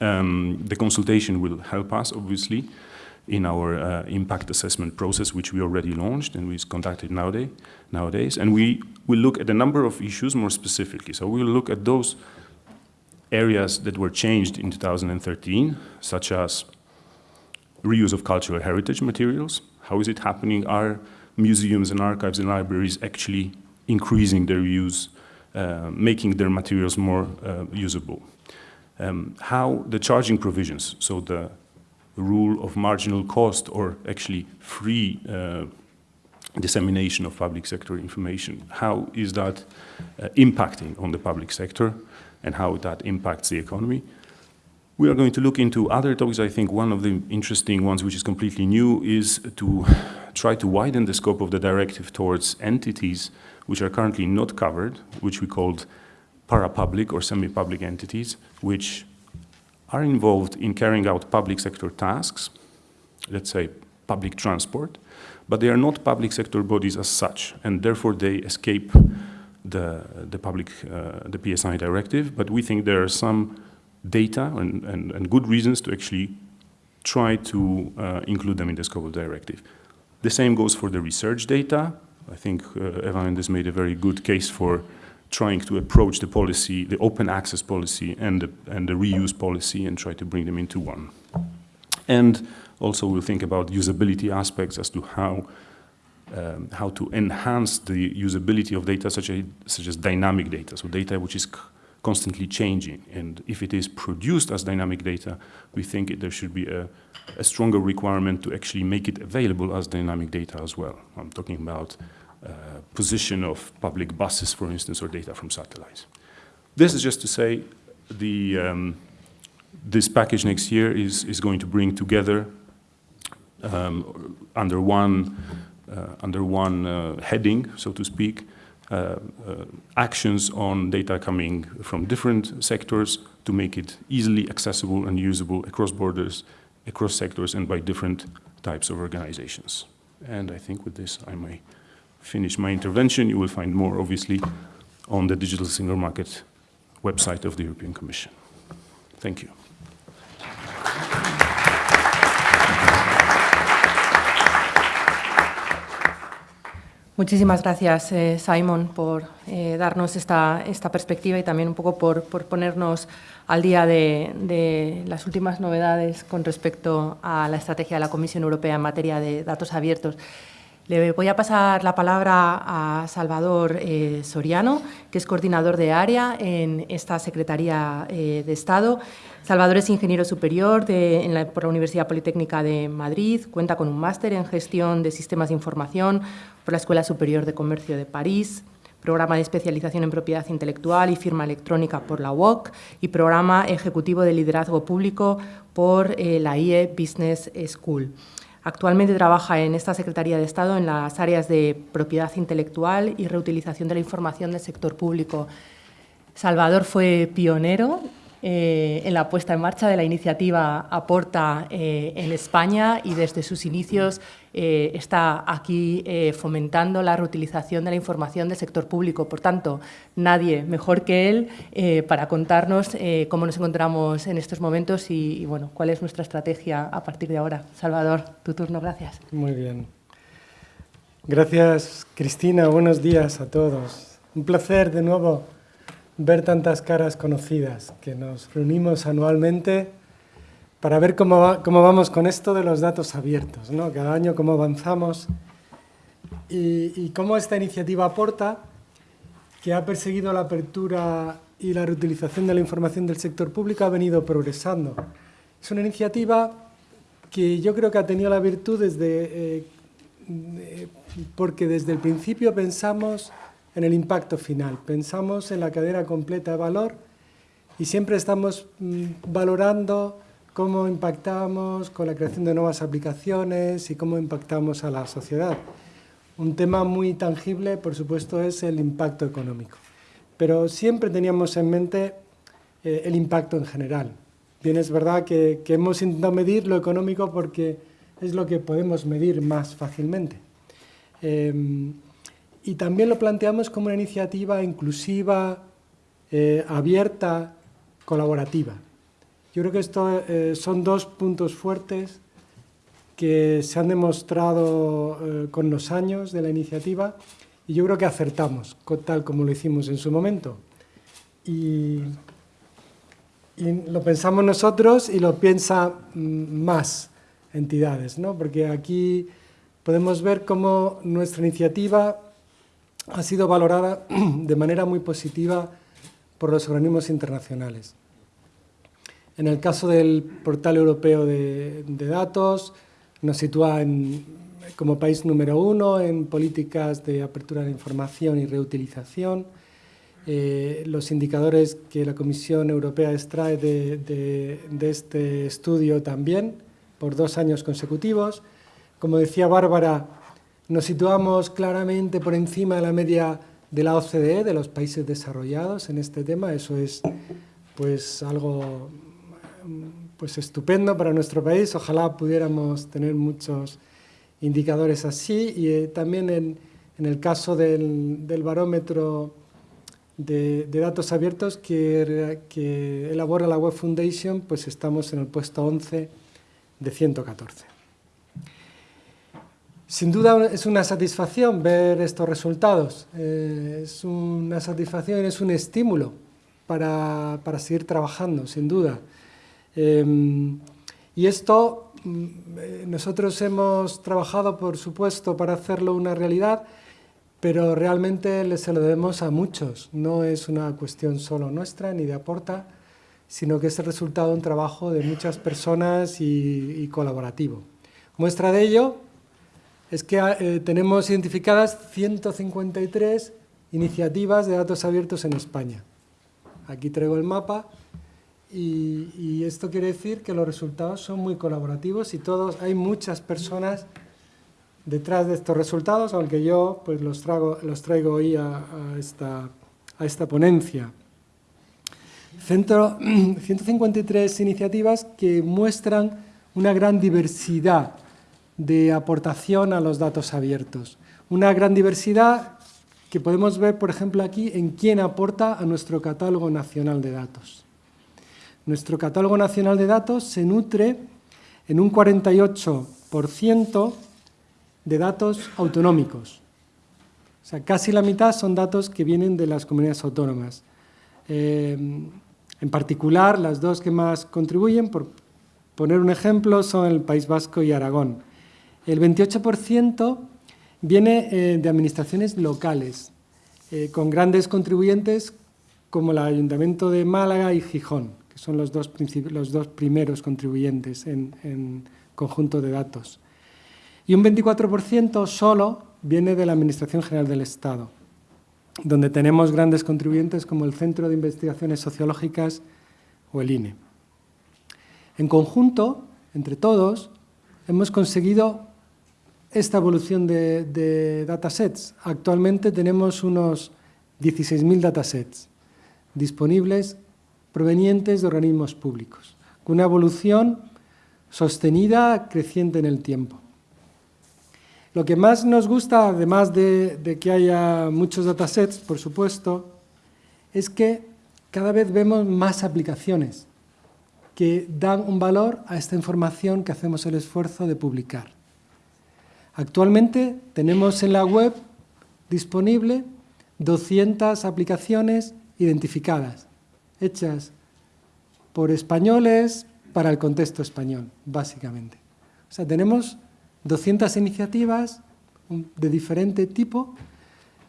Um, the consultation will help us, obviously, in our uh, impact assessment process, which we already launched and is conducted nowadays, nowadays. And we will look at a number of issues more specifically. So we will look at those areas that were changed in 2013, such as reuse of cultural heritage materials. How is it happening? Are museums and archives and libraries actually increasing their use, uh, making their materials more uh, usable. Um, how the charging provisions, so the rule of marginal cost or actually free uh, dissemination of public sector information, how is that uh, impacting on the public sector and how that impacts the economy? We are going to look into other topics. I think one of the interesting ones, which is completely new, is to try to widen the scope of the directive towards entities which are currently not covered, which we called para-public or semi-public entities, which are involved in carrying out public sector tasks, let's say public transport, but they are not public sector bodies as such, and therefore they escape the, the public, uh, the PSI directive, but we think there are some data and, and, and good reasons to actually try to uh, include them in the scope of the directive. The same goes for the research data. I think uh, Evan has made a very good case for trying to approach the policy, the open access policy and the, and the reuse policy and try to bring them into one. And also we'll think about usability aspects as to how um, how to enhance the usability of data such, a, such as dynamic data, so data which is constantly changing. And if it is produced as dynamic data, we think it, there should be a, a, stronger requirement to actually make it available as dynamic data as well. I'm talking about position of public buses, for instance, or data from satellites. This is just to say the, um, this package next year is, is going to bring together um, under one, uh, under one uh, heading, so to speak, uh, uh, actions on data coming from different sectors to make it easily accessible and usable across borders, across sectors, and by different types of organizations. And I think with this I may finish my intervention. You will find more, obviously, on the Digital Single Market website of the European Commission. Thank you. Muchísimas gracias, eh, Simon, por eh, darnos esta, esta, perspectiva y también un poco por, por ponernos al día de, de, las últimas novedades con respecto a la estrategia de la Comisión Europea en materia de datos abiertos. Le voy a pasar la palabra a Salvador eh, Soriano, que es coordinador de área en esta Secretaría eh, de Estado. Salvador es ingeniero superior por la Universidad Politécnica de Madrid, cuenta con un máster en gestión de sistemas de información por la Escuela Superior de Comercio de París, programa de especialización en propiedad intelectual y firma electrónica por la UOC y programa ejecutivo de liderazgo público por eh, la IE Business School. Actualmente trabaja en esta Secretaría de Estado en las áreas de propiedad intelectual y reutilización de la información del sector público. Salvador fue pionero eh, en la puesta en marcha de la iniciativa Aporta eh, en España y desde sus inicios eh, está aquí fomentando la reutilización de la información del sector público. Por tanto, nadie mejor que él para contarnos cómo nos encontramos en estos momentos y, y, bueno, cuál es nuestra estrategia a partir de ahora. Salvador, tu turno, gracias. Muy bien. Gracias, Cristina. Buenos días a todos. Un placer de nuevo ver tantas caras conocidas, que nos reunimos anualmente para ver cómo, va, cómo vamos con esto de los datos abiertos, ¿no? cada año cómo avanzamos y, y cómo esta iniciativa aporta, que ha perseguido la apertura y la reutilización de la información del sector público, ha venido progresando. Es una iniciativa que yo creo que ha tenido la virtud desde, eh, porque desde el principio pensamos en el impacto final. Pensamos en la cadena completa de valor y siempre estamos mm, valorando cómo impactamos con la creación de nuevas aplicaciones y cómo impactamos a la sociedad. Un tema muy tangible, por supuesto, es el impacto económico. Pero siempre teníamos en mente eh, el impacto en general. Bien, es verdad que, que hemos intentado medir lo económico porque es lo que podemos medir más fácilmente. Eh, y también lo planteamos como una iniciativa inclusiva, eh, abierta, colaborativa. Yo creo que estos eh, son dos puntos fuertes que se han demostrado eh, con los años de la iniciativa y yo creo que acertamos, tal como lo hicimos en su momento. Y, y lo pensamos nosotros y lo piensan mm, más entidades, ¿no? porque aquí podemos ver cómo nuestra iniciativa ha sido valorada <clears throat> de manera muy positiva por los organismos internacionales. En el caso del portal europeo de, datos, nos sitúa como país número uno en políticas de apertura de información y reutilización. Eh, los indicadores que la Comisión Europea extrae de, de este estudio también, por dos años consecutivos. Como decía Bárbara, nos situamos claramente por encima de la media de la OCDE, de los países desarrollados en este tema. Eso es pues, algo pues, estupendo para nuestro país. Ojalá pudiéramos tener muchos indicadores así. Y eh, también en, el caso del, del barómetro de, de, datos abiertos que, que elabora la Web Foundation, pues estamos en el puesto 11 de 114. Sin duda es una satisfacción ver estos resultados, eh, es una satisfacción, es un estímulo para, para seguir trabajando, sin duda. Eh, y esto mm, eh, nosotros hemos trabajado, por supuesto, para hacerlo una realidad, pero realmente se lo debemos a muchos, no es una cuestión solo nuestra ni de aporta, sino que es el resultado de un trabajo de muchas personas y colaborativo. Muestra de ello es que eh, tenemos identificadas 153 iniciativas de datos abiertos en España. Aquí traigo el mapa y, y, esto quiere decir que los resultados son muy colaborativos y todos, hay muchas personas detrás de estos resultados, aunque yo pues, los, trago, los traigo hoy a, a, esta, a esta ponencia. Centro, <clears throat> 153 iniciativas que muestran una gran diversidad de aportación a los datos abiertos. Una gran diversidad que podemos ver, por ejemplo, aquí en quién aporta a nuestro catálogo nacional de datos. Nuestro catálogo nacional de datos se nutre en un 48% de datos autonómicos. sea, casi la mitad son datos que vienen de las comunidades autónomas. Eh, en particular, las dos que más contribuyen, por poner un ejemplo, son el País Vasco y Aragón. El 28% viene eh, de administraciones locales, eh, con grandes contribuyentes como el Ayuntamiento de Málaga y Gijón, que son los dos, primeros contribuyentes en, en conjunto de datos. Y un 24% solo viene de la Administración General del Estado, donde tenemos grandes contribuyentes como el Centro de Investigaciones Sociológicas o el INE. En conjunto, entre todos, hemos conseguido esta evolución de, datasets. Actualmente tenemos unos 16.000 datasets disponibles provenientes de organismos públicos, con una evolución sostenida, creciente en el tiempo. Lo que más nos gusta, además de, de, que haya muchos datasets, por supuesto, es que cada vez vemos más aplicaciones que dan un valor a esta información que hacemos el esfuerzo de publicar. Actualmente tenemos en la web disponible 200 aplicaciones identificadas, hechas por españoles para el contexto español, básicamente. O sea, tenemos 200 iniciativas de diferente tipo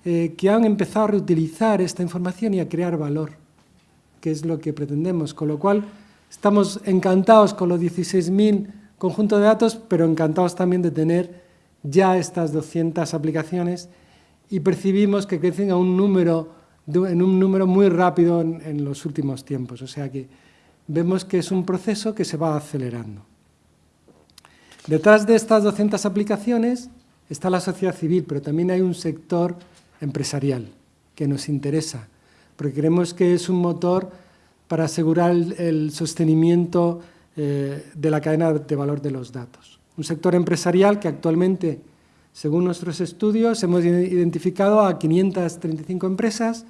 eh, que han empezado a reutilizar esta información y a crear valor, que es lo que pretendemos, con lo cual estamos encantados con los 16.000 conjuntos de datos, pero encantados también de tener ya estas 200 aplicaciones y percibimos que crecen a un número, en un número muy rápido en, los últimos tiempos. O sea que vemos que es un proceso que se va acelerando. Detrás de estas 200 aplicaciones está la sociedad civil, pero también hay un sector empresarial que nos interesa, porque creemos que es un motor para asegurar el, el sostenimiento eh, de la cadena de valor de los datos. Un sector empresarial que actualmente, según nuestros estudios, hemos identificado a 535 empresas,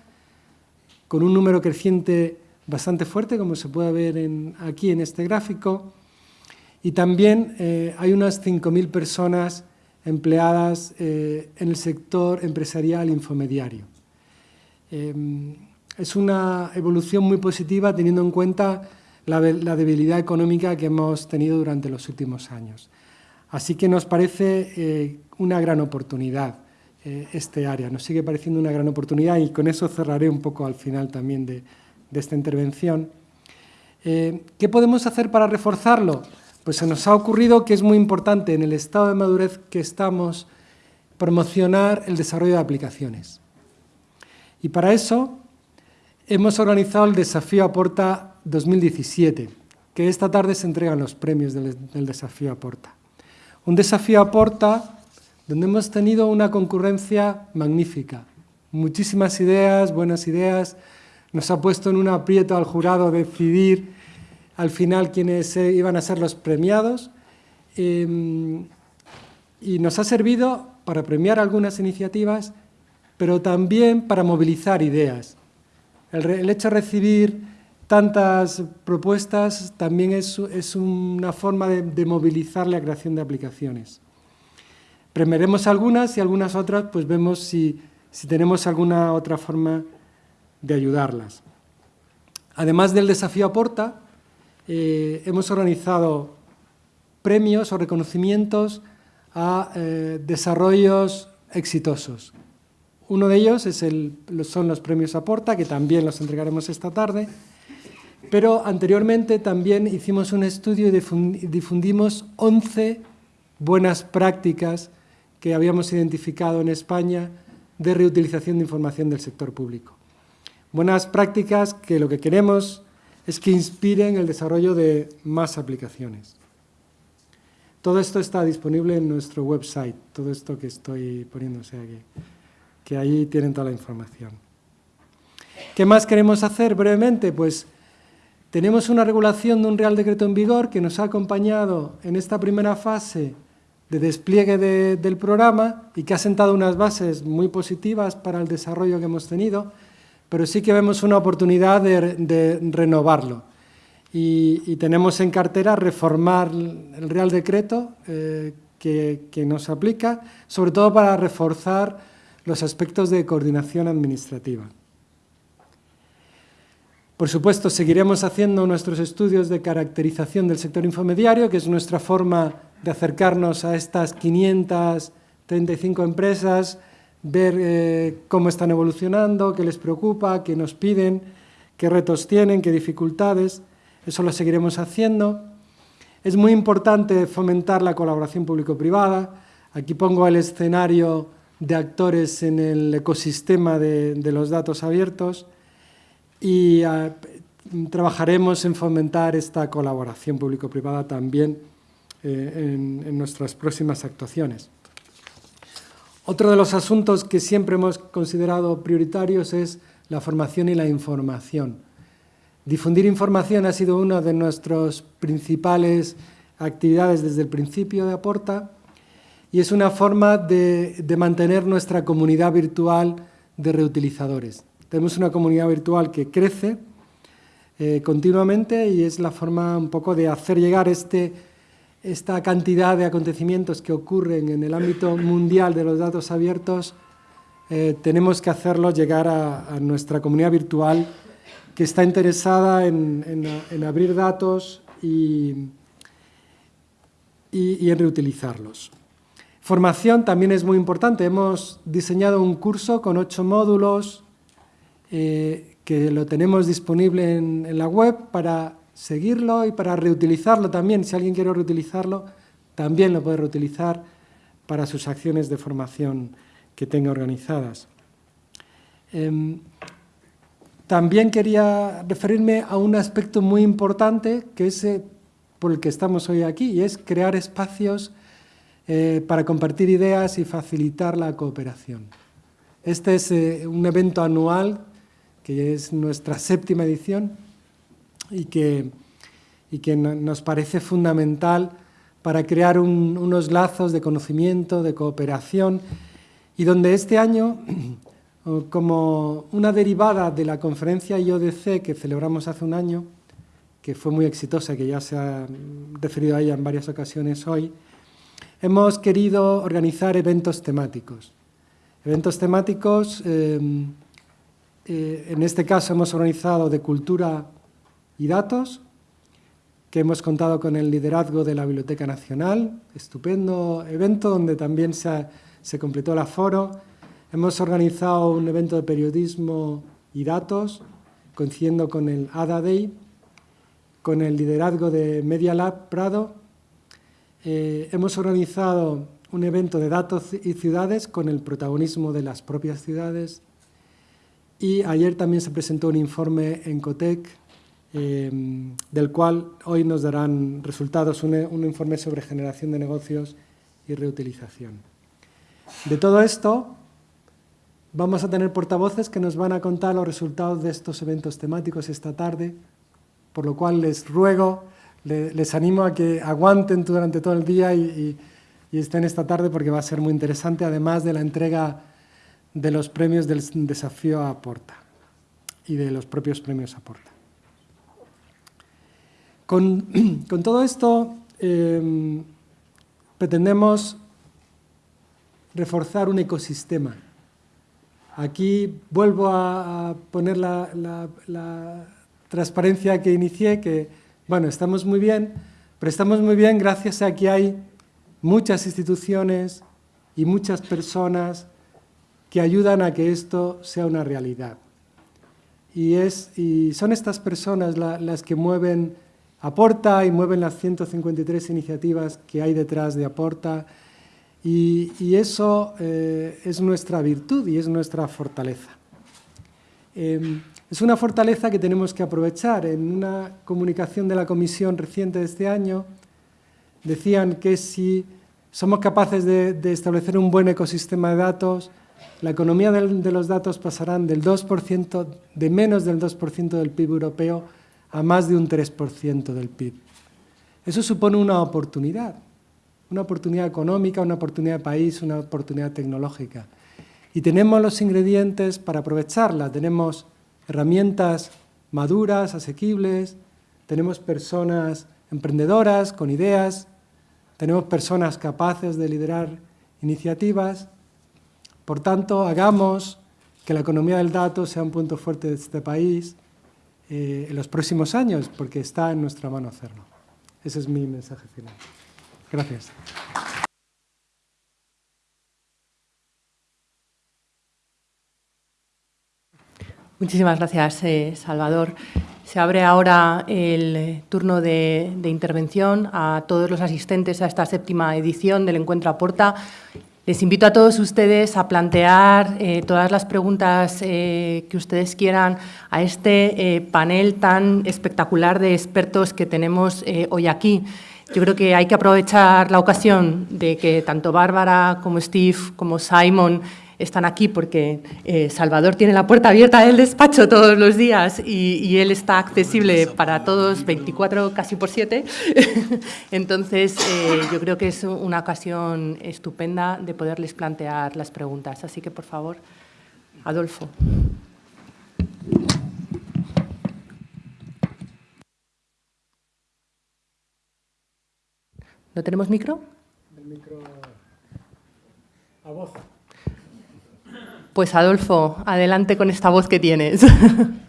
con un número creciente bastante fuerte, como se puede ver aquí en este gráfico, y también eh, hay unas 5.000 personas empleadas eh, en el sector empresarial infomediario. Eh, es una evolución muy positiva teniendo en cuenta la, debilidad económica que hemos tenido durante los últimos años. Así que nos parece eh, una gran oportunidad eh, este área, nos sigue pareciendo una gran oportunidad y con eso cerraré un poco al final también de, esta intervención. Eh, ¿Qué podemos hacer para reforzarlo? Pues se nos ha ocurrido que es muy importante en el estado de madurez que estamos promocionar el desarrollo de aplicaciones. Y para eso hemos organizado el Desafío Aporta 2017, que esta tarde se entregan los premios del, del Desafío Aporta. Un desafío Aporta donde hemos tenido una concurrencia magnífica, muchísimas ideas, buenas ideas, nos ha puesto en un aprieto al jurado decidir al final quiénes iban a ser los premiados. Eh, y nos ha servido para premiar algunas iniciativas, pero también para movilizar ideas. El hecho de recibir tantas propuestas también es, una forma de, movilizar la creación de aplicaciones. Premiaremos algunas y algunas otras, pues vemos si, si tenemos alguna otra forma de ayudarlas. Además del desafío Aporta, eh, hemos organizado premios o reconocimientos a eh, desarrollos exitosos. Uno de ellos es el, son los premios Aporta, que también los entregaremos esta tarde, pero anteriormente también hicimos un estudio y difundimos 11 buenas prácticas que habíamos identificado en España de reutilización de información del sector público. Buenas prácticas que lo que queremos es que inspiren el desarrollo de más aplicaciones. Todo esto está disponible en nuestro website, todo esto que estoy sea que, que ahí tienen toda la información. ¿Qué más queremos hacer brevemente? Pues tenemos una regulación de un Real Decreto en vigor que nos ha acompañado en esta primera fase de despliegue de, del programa y que ha sentado unas bases muy positivas para el desarrollo que hemos tenido pero sí que vemos una oportunidad de, renovarlo. Y, y, tenemos en cartera reformar el Real Decreto eh, que, que, nos aplica, sobre todo para reforzar los aspectos de coordinación administrativa. Por supuesto, seguiremos haciendo nuestros estudios de caracterización del sector infomediario, que es nuestra forma de acercarnos a estas 535 empresas, ver eh, cómo están evolucionando, qué les preocupa, qué nos piden, qué retos tienen, qué dificultades. Eso lo seguiremos haciendo. Es muy importante fomentar la colaboración público-privada. Aquí pongo el escenario de actores en el ecosistema de, de los datos abiertos y uh, trabajaremos en fomentar esta colaboración público-privada también eh, en, nuestras próximas actuaciones. Otro de los asuntos que siempre hemos considerado prioritarios es la formación y la información. Difundir información ha sido una de nuestras principales actividades desde el principio de Aporta y es una forma de mantener nuestra comunidad virtual de reutilizadores. Tenemos una comunidad virtual que crece eh, continuamente y es la forma un poco de hacer llegar este, esta cantidad de acontecimientos que ocurren en el ámbito mundial de los datos abiertos, eh, tenemos que hacerlo llegar a, nuestra comunidad virtual que está interesada en, en, en abrir datos y, y, y en reutilizarlos. Formación también es muy importante. Hemos diseñado un curso con ocho módulos eh, que lo tenemos disponible en, en, la web para seguirlo y para reutilizarlo también. Si alguien quiere reutilizarlo, también lo puede reutilizar para sus acciones de formación que tenga organizadas. Eh, también quería referirme a un aspecto muy importante que es eh, por el que estamos hoy aquí, y es crear espacios eh, para compartir ideas y facilitar la cooperación. Este es eh, un evento anual que es nuestra séptima edición y que, y que nos parece fundamental para crear un, unos lazos de conocimiento, de cooperación, y donde este año, <clears throat> como una derivada de la conferencia IODC que celebramos hace un año, que fue muy exitosa, que ya se ha referido a ella en varias ocasiones hoy, hemos querido organizar eventos temáticos. Eventos temáticos eh, eh, en este caso hemos organizado de cultura y datos, que hemos contado con el liderazgo de la Biblioteca Nacional, estupendo evento donde también se, ha, se completó el aforo. Hemos organizado un evento de periodismo y datos, coincidiendo con el ADA Day, con el liderazgo de Media Lab Prado. Eh, hemos organizado un evento de datos y ciudades con el protagonismo de las propias ciudades y ayer también se presentó un informe en COTEC, eh, del cual hoy nos darán resultados, un, un informe sobre generación de negocios y reutilización. De todo esto, vamos a tener portavoces que nos van a contar los resultados de estos eventos temáticos esta tarde, por lo cual les ruego, les, animo a que aguanten durante todo el día y, y estén esta tarde porque va a ser muy interesante, además de la entrega de los premios del desafío Aporta y de los propios premios Aporta. Con, <clears throat> con todo esto eh, pretendemos reforzar un ecosistema. Aquí vuelvo a, a poner la, la, la, transparencia que inicié, que bueno, estamos muy bien, pero estamos muy bien gracias a que hay muchas instituciones y muchas personas que ayudan a que esto sea una realidad. Y, es, y son estas personas la, las que mueven Aporta y mueven las 153 iniciativas que hay detrás de Aporta y, y eso eh, es nuestra virtud y es nuestra fortaleza. Eh, es una fortaleza que tenemos que aprovechar. En una comunicación de la Comisión reciente de este año decían que si somos capaces de, de establecer un buen ecosistema de datos, la economía de los datos pasarán del 2%, de menos del 2% del PIB europeo a más de un 3% del PIB. Eso supone una oportunidad, una oportunidad económica, una oportunidad de país, una oportunidad tecnológica. Y tenemos los ingredientes para aprovecharla. Tenemos herramientas maduras, asequibles, tenemos personas emprendedoras, con ideas, tenemos personas capaces de liderar iniciativas Por tanto, hagamos que la economía del dato sea un punto fuerte de este país eh, en los próximos años, porque está en nuestra mano hacerlo. Ese es mi mensaje final. Gracias. Muchísimas gracias, eh, Salvador. Se abre ahora el eh, turno de, intervención a todos los asistentes a esta séptima edición del Encuentro a Porta. Les invito a todos ustedes a plantear eh, todas las preguntas que ustedes quieran a este panel tan espectacular de expertos que tenemos hoy aquí. Yo creo que hay que aprovechar la ocasión de que tanto Bárbara como Steve como Simon están aquí porque eh, Salvador tiene la puerta abierta del despacho todos los días y, él está accesible para todos 24 casi por 7. <laughs> Entonces, eh, yo creo que es una ocasión estupenda de poderles plantear las preguntas. Así que, por favor, Adolfo. ¿No tenemos micro? El micro a voz. Pues Adolfo, adelante con esta voz que tienes. <laughs>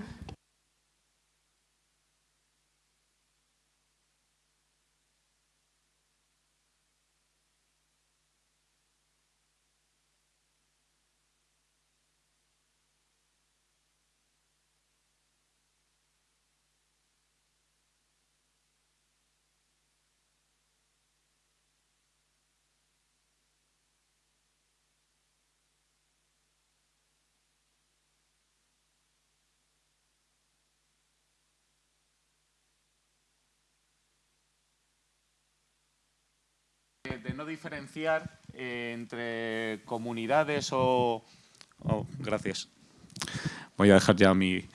de no diferenciar eh, entre comunidades o, Gracias. Voy a dejar ya mi,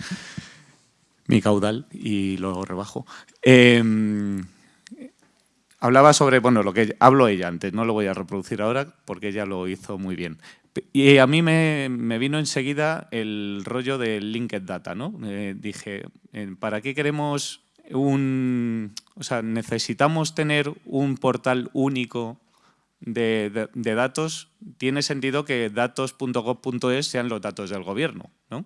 caudal y lo rebajo. Em, hablaba sobre, bueno, lo que hablo ella antes, no lo voy a reproducir ahora porque ella lo hizo muy bien. Y a mí me, vino enseguida el rollo del linked data, ¿no? Eh, dije, eh, ¿para qué queremos necesitamos tener un portal único de, datos, tiene sentido que datos.gov.es sean los datos del gobierno, ¿no?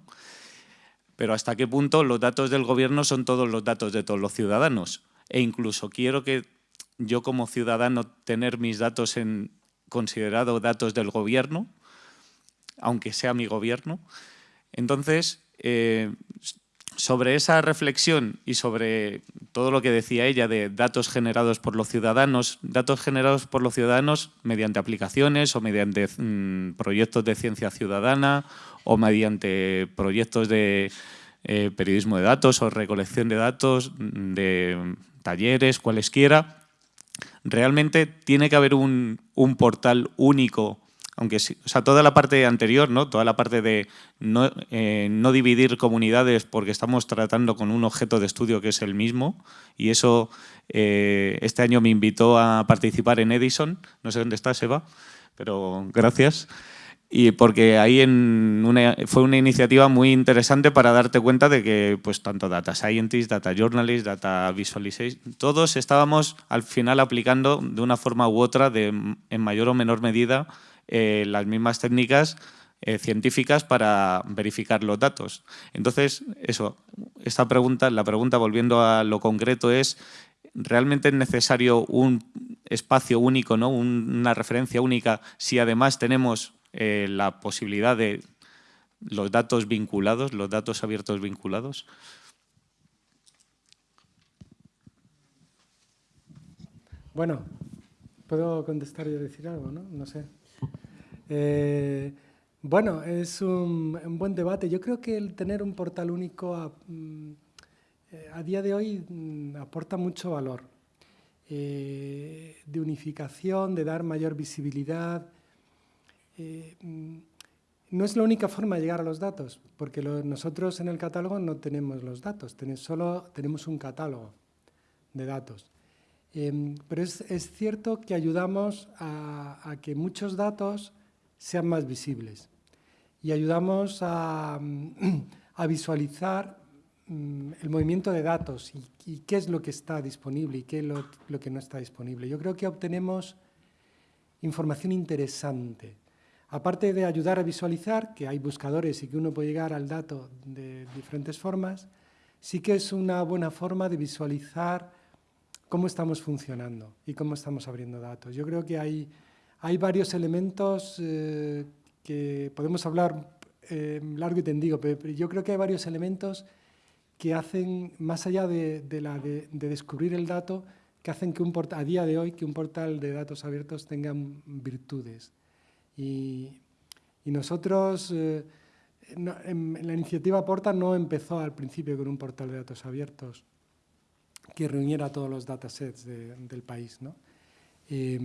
Pero ¿hasta qué punto los datos del gobierno son todos los datos de todos los ciudadanos? E incluso quiero que yo como ciudadano tener mis datos en considerado datos del gobierno, aunque sea mi gobierno. Entonces, eh, sobre esa reflexión y sobre todo lo que decía ella de datos generados por los ciudadanos, datos generados por los ciudadanos mediante aplicaciones o mediante mm, proyectos de ciencia ciudadana o mediante proyectos de eh, periodismo de datos o recolección de datos, mm, de talleres, cualesquiera, realmente tiene que haber un, un portal único aunque sí, o sea, toda la parte anterior, ¿no? toda la parte de no, eh, no, dividir comunidades porque estamos tratando con un objeto de estudio que es el mismo y eso eh, este año me invitó a participar en Edison, no sé dónde está Seba, pero gracias. Y porque ahí en una, fue una iniciativa muy interesante para darte cuenta de que pues tanto data scientists, data journalists, data visualization, todos estábamos al final aplicando de una forma u otra, de, en mayor o menor medida, eh, las mismas técnicas eh, científicas para verificar los datos. Entonces, eso, esta pregunta, la pregunta volviendo a lo concreto es, ¿realmente es necesario un espacio único, ¿no? una referencia única, si además tenemos eh, la posibilidad de los datos vinculados, los datos abiertos vinculados? Bueno, puedo contestar y decir algo, ¿no? No sé. Eh, bueno, es un, buen debate. Yo creo que el tener un portal único a, mm, eh, día de hoy mm, aporta mucho valor. Eh, de unificación, de dar mayor visibilidad. Mm, no es la única forma de llegar a los datos, porque nosotros en el catálogo no tenemos los datos, solo tenemos un catálogo de datos. Em, pero es, cierto que ayudamos a que muchos datos sean más visibles. Y ayudamos <clears throat> a, visualizar mm, el movimiento de datos y, qué es lo que está disponible y qué es lo, que no está disponible. Yo creo que obtenemos información interesante. aparte de ayudar a visualizar, que hay buscadores y que uno puede llegar al dato de diferentes formas, sí que es una buena forma de visualizar cómo estamos funcionando y cómo estamos abriendo datos. Yo creo que hay, hay varios elementos eh, que podemos hablar eh, largo y tendido, pero, yo creo que hay varios elementos que hacen, más allá de, de, la, de, de descubrir el dato, que hacen que un portal, a día de hoy que un portal de datos abiertos tenga virtudes. Y, y nosotros, eh, no, en, en la iniciativa Porta no empezó al principio con un portal de datos abiertos que reuniera todos los datasets de, del país. ¿no? Eh,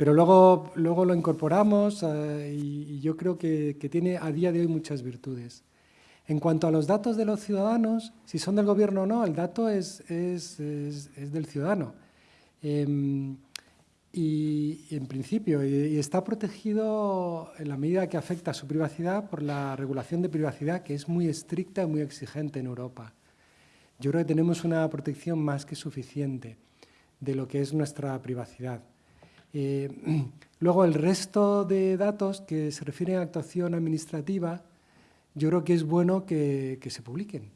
pero luego, luego lo incorporamos eh, y, y, yo creo que, que tiene a día de hoy muchas virtudes. En cuanto a los datos de los ciudadanos, si son del gobierno o no, el dato es, es, es, es del ciudadano. Eh, y, y, en principio, y, y, está protegido en la medida que afecta a su privacidad por la regulación de privacidad, que es muy estricta y muy exigente en Europa. Yo creo que tenemos una protección más que suficiente de lo que es nuestra privacidad. Eh, <clears throat> luego, el resto de datos que se refieren a actuación administrativa, yo creo que es bueno que, que se publiquen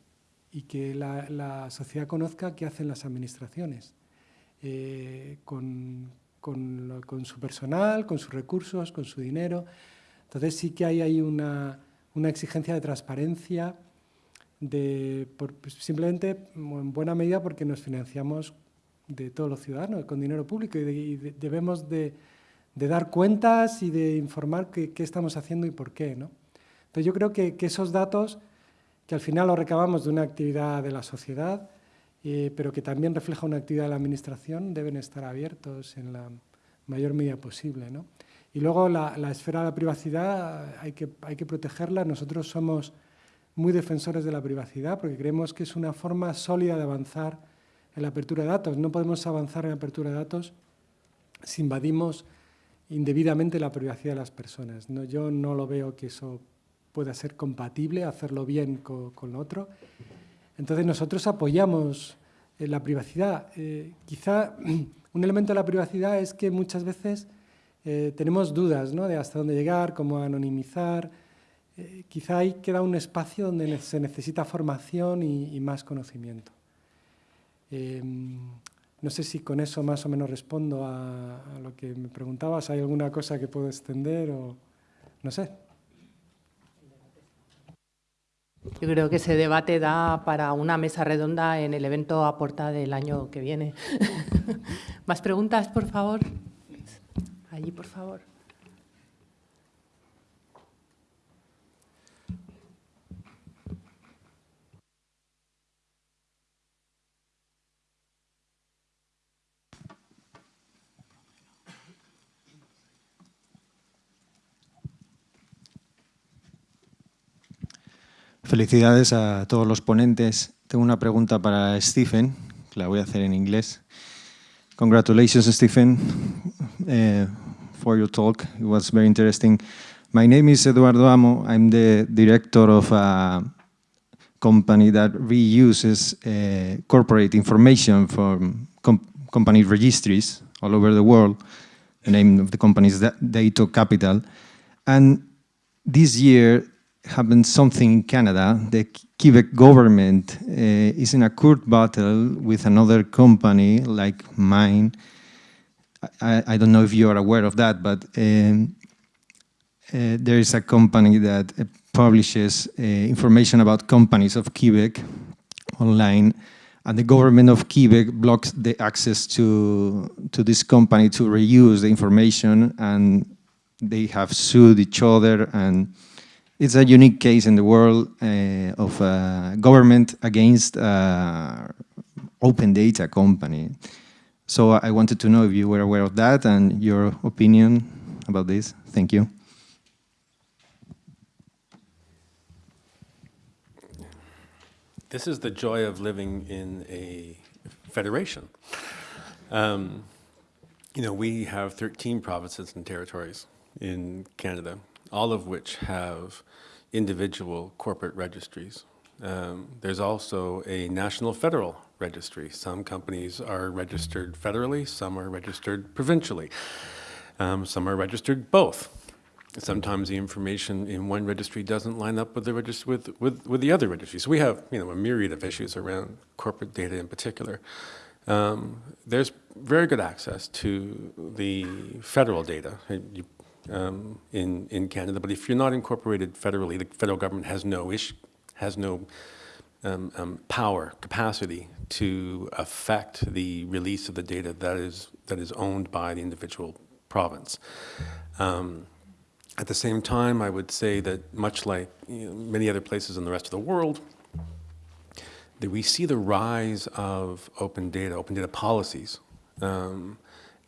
y que la, la, sociedad conozca qué hacen las administraciones eh, con, con, lo, con, su personal, con sus recursos, con su dinero. Entonces sí que hay una, una exigencia de transparencia, de, por, simplemente en buena medida porque nos financiamos de todos los ciudadanos, con dinero público, y, de, y de, debemos de, dar cuentas y de informar qué, estamos haciendo y por qué. ¿no? Entonces yo creo que, que, esos datos, que al final los recabamos de una actividad de la sociedad, eh, pero que también refleja una actividad de la administración, deben estar abiertos en la mayor medida posible. ¿no? Y luego la, la, esfera de la privacidad hay que, hay que protegerla. Nosotros somos muy defensores de la privacidad porque creemos que es una forma sólida de avanzar en la apertura de datos. No podemos avanzar en la apertura de datos si invadimos indebidamente la privacidad de las personas. Yo no lo veo que eso pueda ser compatible, hacerlo bien con, con otro. Entonces nosotros apoyamos eh, la privacidad. Eh, quizá <clears throat> un elemento de la privacidad es que muchas veces eh, tenemos dudas ¿no? de hasta dónde llegar, cómo anonimizar. Quizá ahí queda un espacio donde se necesita formación y más conocimiento. Eh, no sé si con eso más o menos respondo a, a, lo que me preguntabas. ¿Hay alguna cosa que puedo extender o no sé? Yo creo que ese debate da para una mesa redonda en el evento Aporta del año que viene. <laughs> ¿Más preguntas, por favor? Allí, por favor. Felicidades a todos los ponentes. Tengo una pregunta para Stephen, que la voy a hacer en inglés. Congratulations, Stephen, uh, for your talk. It was very interesting. My name is Eduardo Amo. I'm the director of a company that reuses uh, corporate information from com company registries all over the world. The name of the company is Dato Capital. And this year, happened something in Canada. The Quebec government uh, is in a court battle with another company like mine. I, I, don't know if you are aware of that, but um, uh, there is a company that uh, publishes information about companies of Quebec online, and the government of Quebec blocks the access to, to this company to reuse the information, and they have sued each other and it's a unique case in the world uh, of a government against open data company. So I wanted to know if you were aware of that and your opinion about this. Thank you. This is the joy of living in a federation. Um, you know, we have 13 provinces and territories in Canada, all of which have individual corporate registries. Um, there's also a national federal registry. Some companies are registered federally, some are registered provincially, um, some are registered both. sometimes the information in one registry doesn't line up with the with, with, with the other registry. So we have you know, a myriad of issues around corporate data in particular. Um, there's very good access to the federal data um, in, in Canada, but if you're not incorporated federally, the federal government has no, ish, has no um, um, power, capacity to affect the release of the data that is, that is owned by the individual province. Um, at the same time, I would say that much like you know, many other places in the rest of the world, that we see the rise of open data, open data policies um,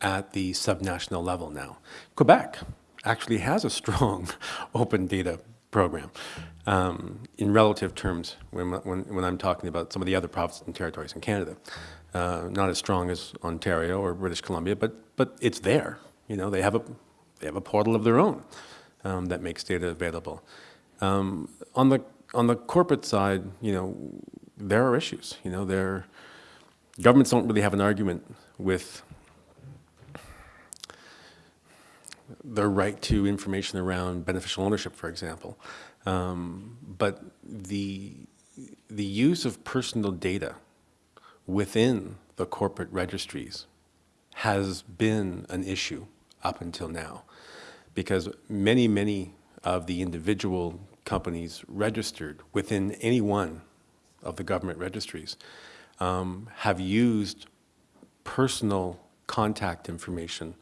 at the subnational level now. Quebec actually has a strong <laughs> open data program um, in relative terms when, when, when, I'm talking about some of the other provinces and territories in Canada. Uh, not as strong as Ontario or British Columbia, but, but it's there. You know, they have a, they have a portal of their own um, that makes data available. Um, on, the, on the corporate side, you know, there are issues. You know, governments don't really have an argument with the right to information around beneficial ownership, for example. Um, but the, the use of personal data within the corporate registries has been an issue up until now because many, many of the individual companies registered within any one of the government registries um, have used personal contact information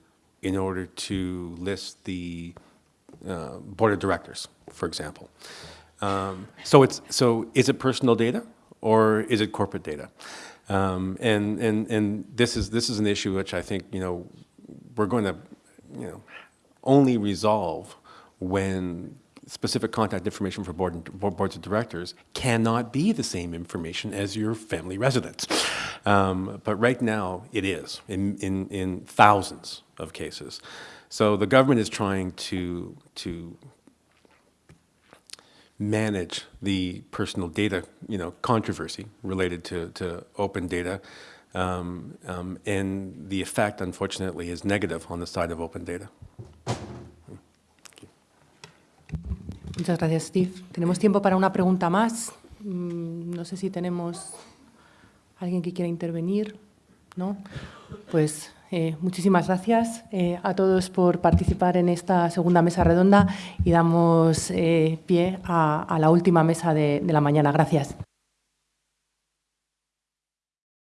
in order to list the uh, board of directors, for example. Um, so it's so is it personal data or is it corporate data? Um, and and and this is this is an issue which I think you know we're going to you know only resolve when specific contact information for board boards of directors cannot be the same information as your family residence. Um, but right now it is in, in, in thousands of cases. So the government is trying to, to manage the personal data you know, controversy related to, to open data. Um, um, and the effect, unfortunately, is negative on the side of open data. Muchas gracias, Steve. Tenemos tiempo para una pregunta más. Mm, no sé si tenemos alguien que quiera intervenir. ¿No? Pues eh, muchísimas gracias eh, a todos por participar en esta segunda mesa redonda y damos eh, pie a, la última mesa de la mañana. Gracias.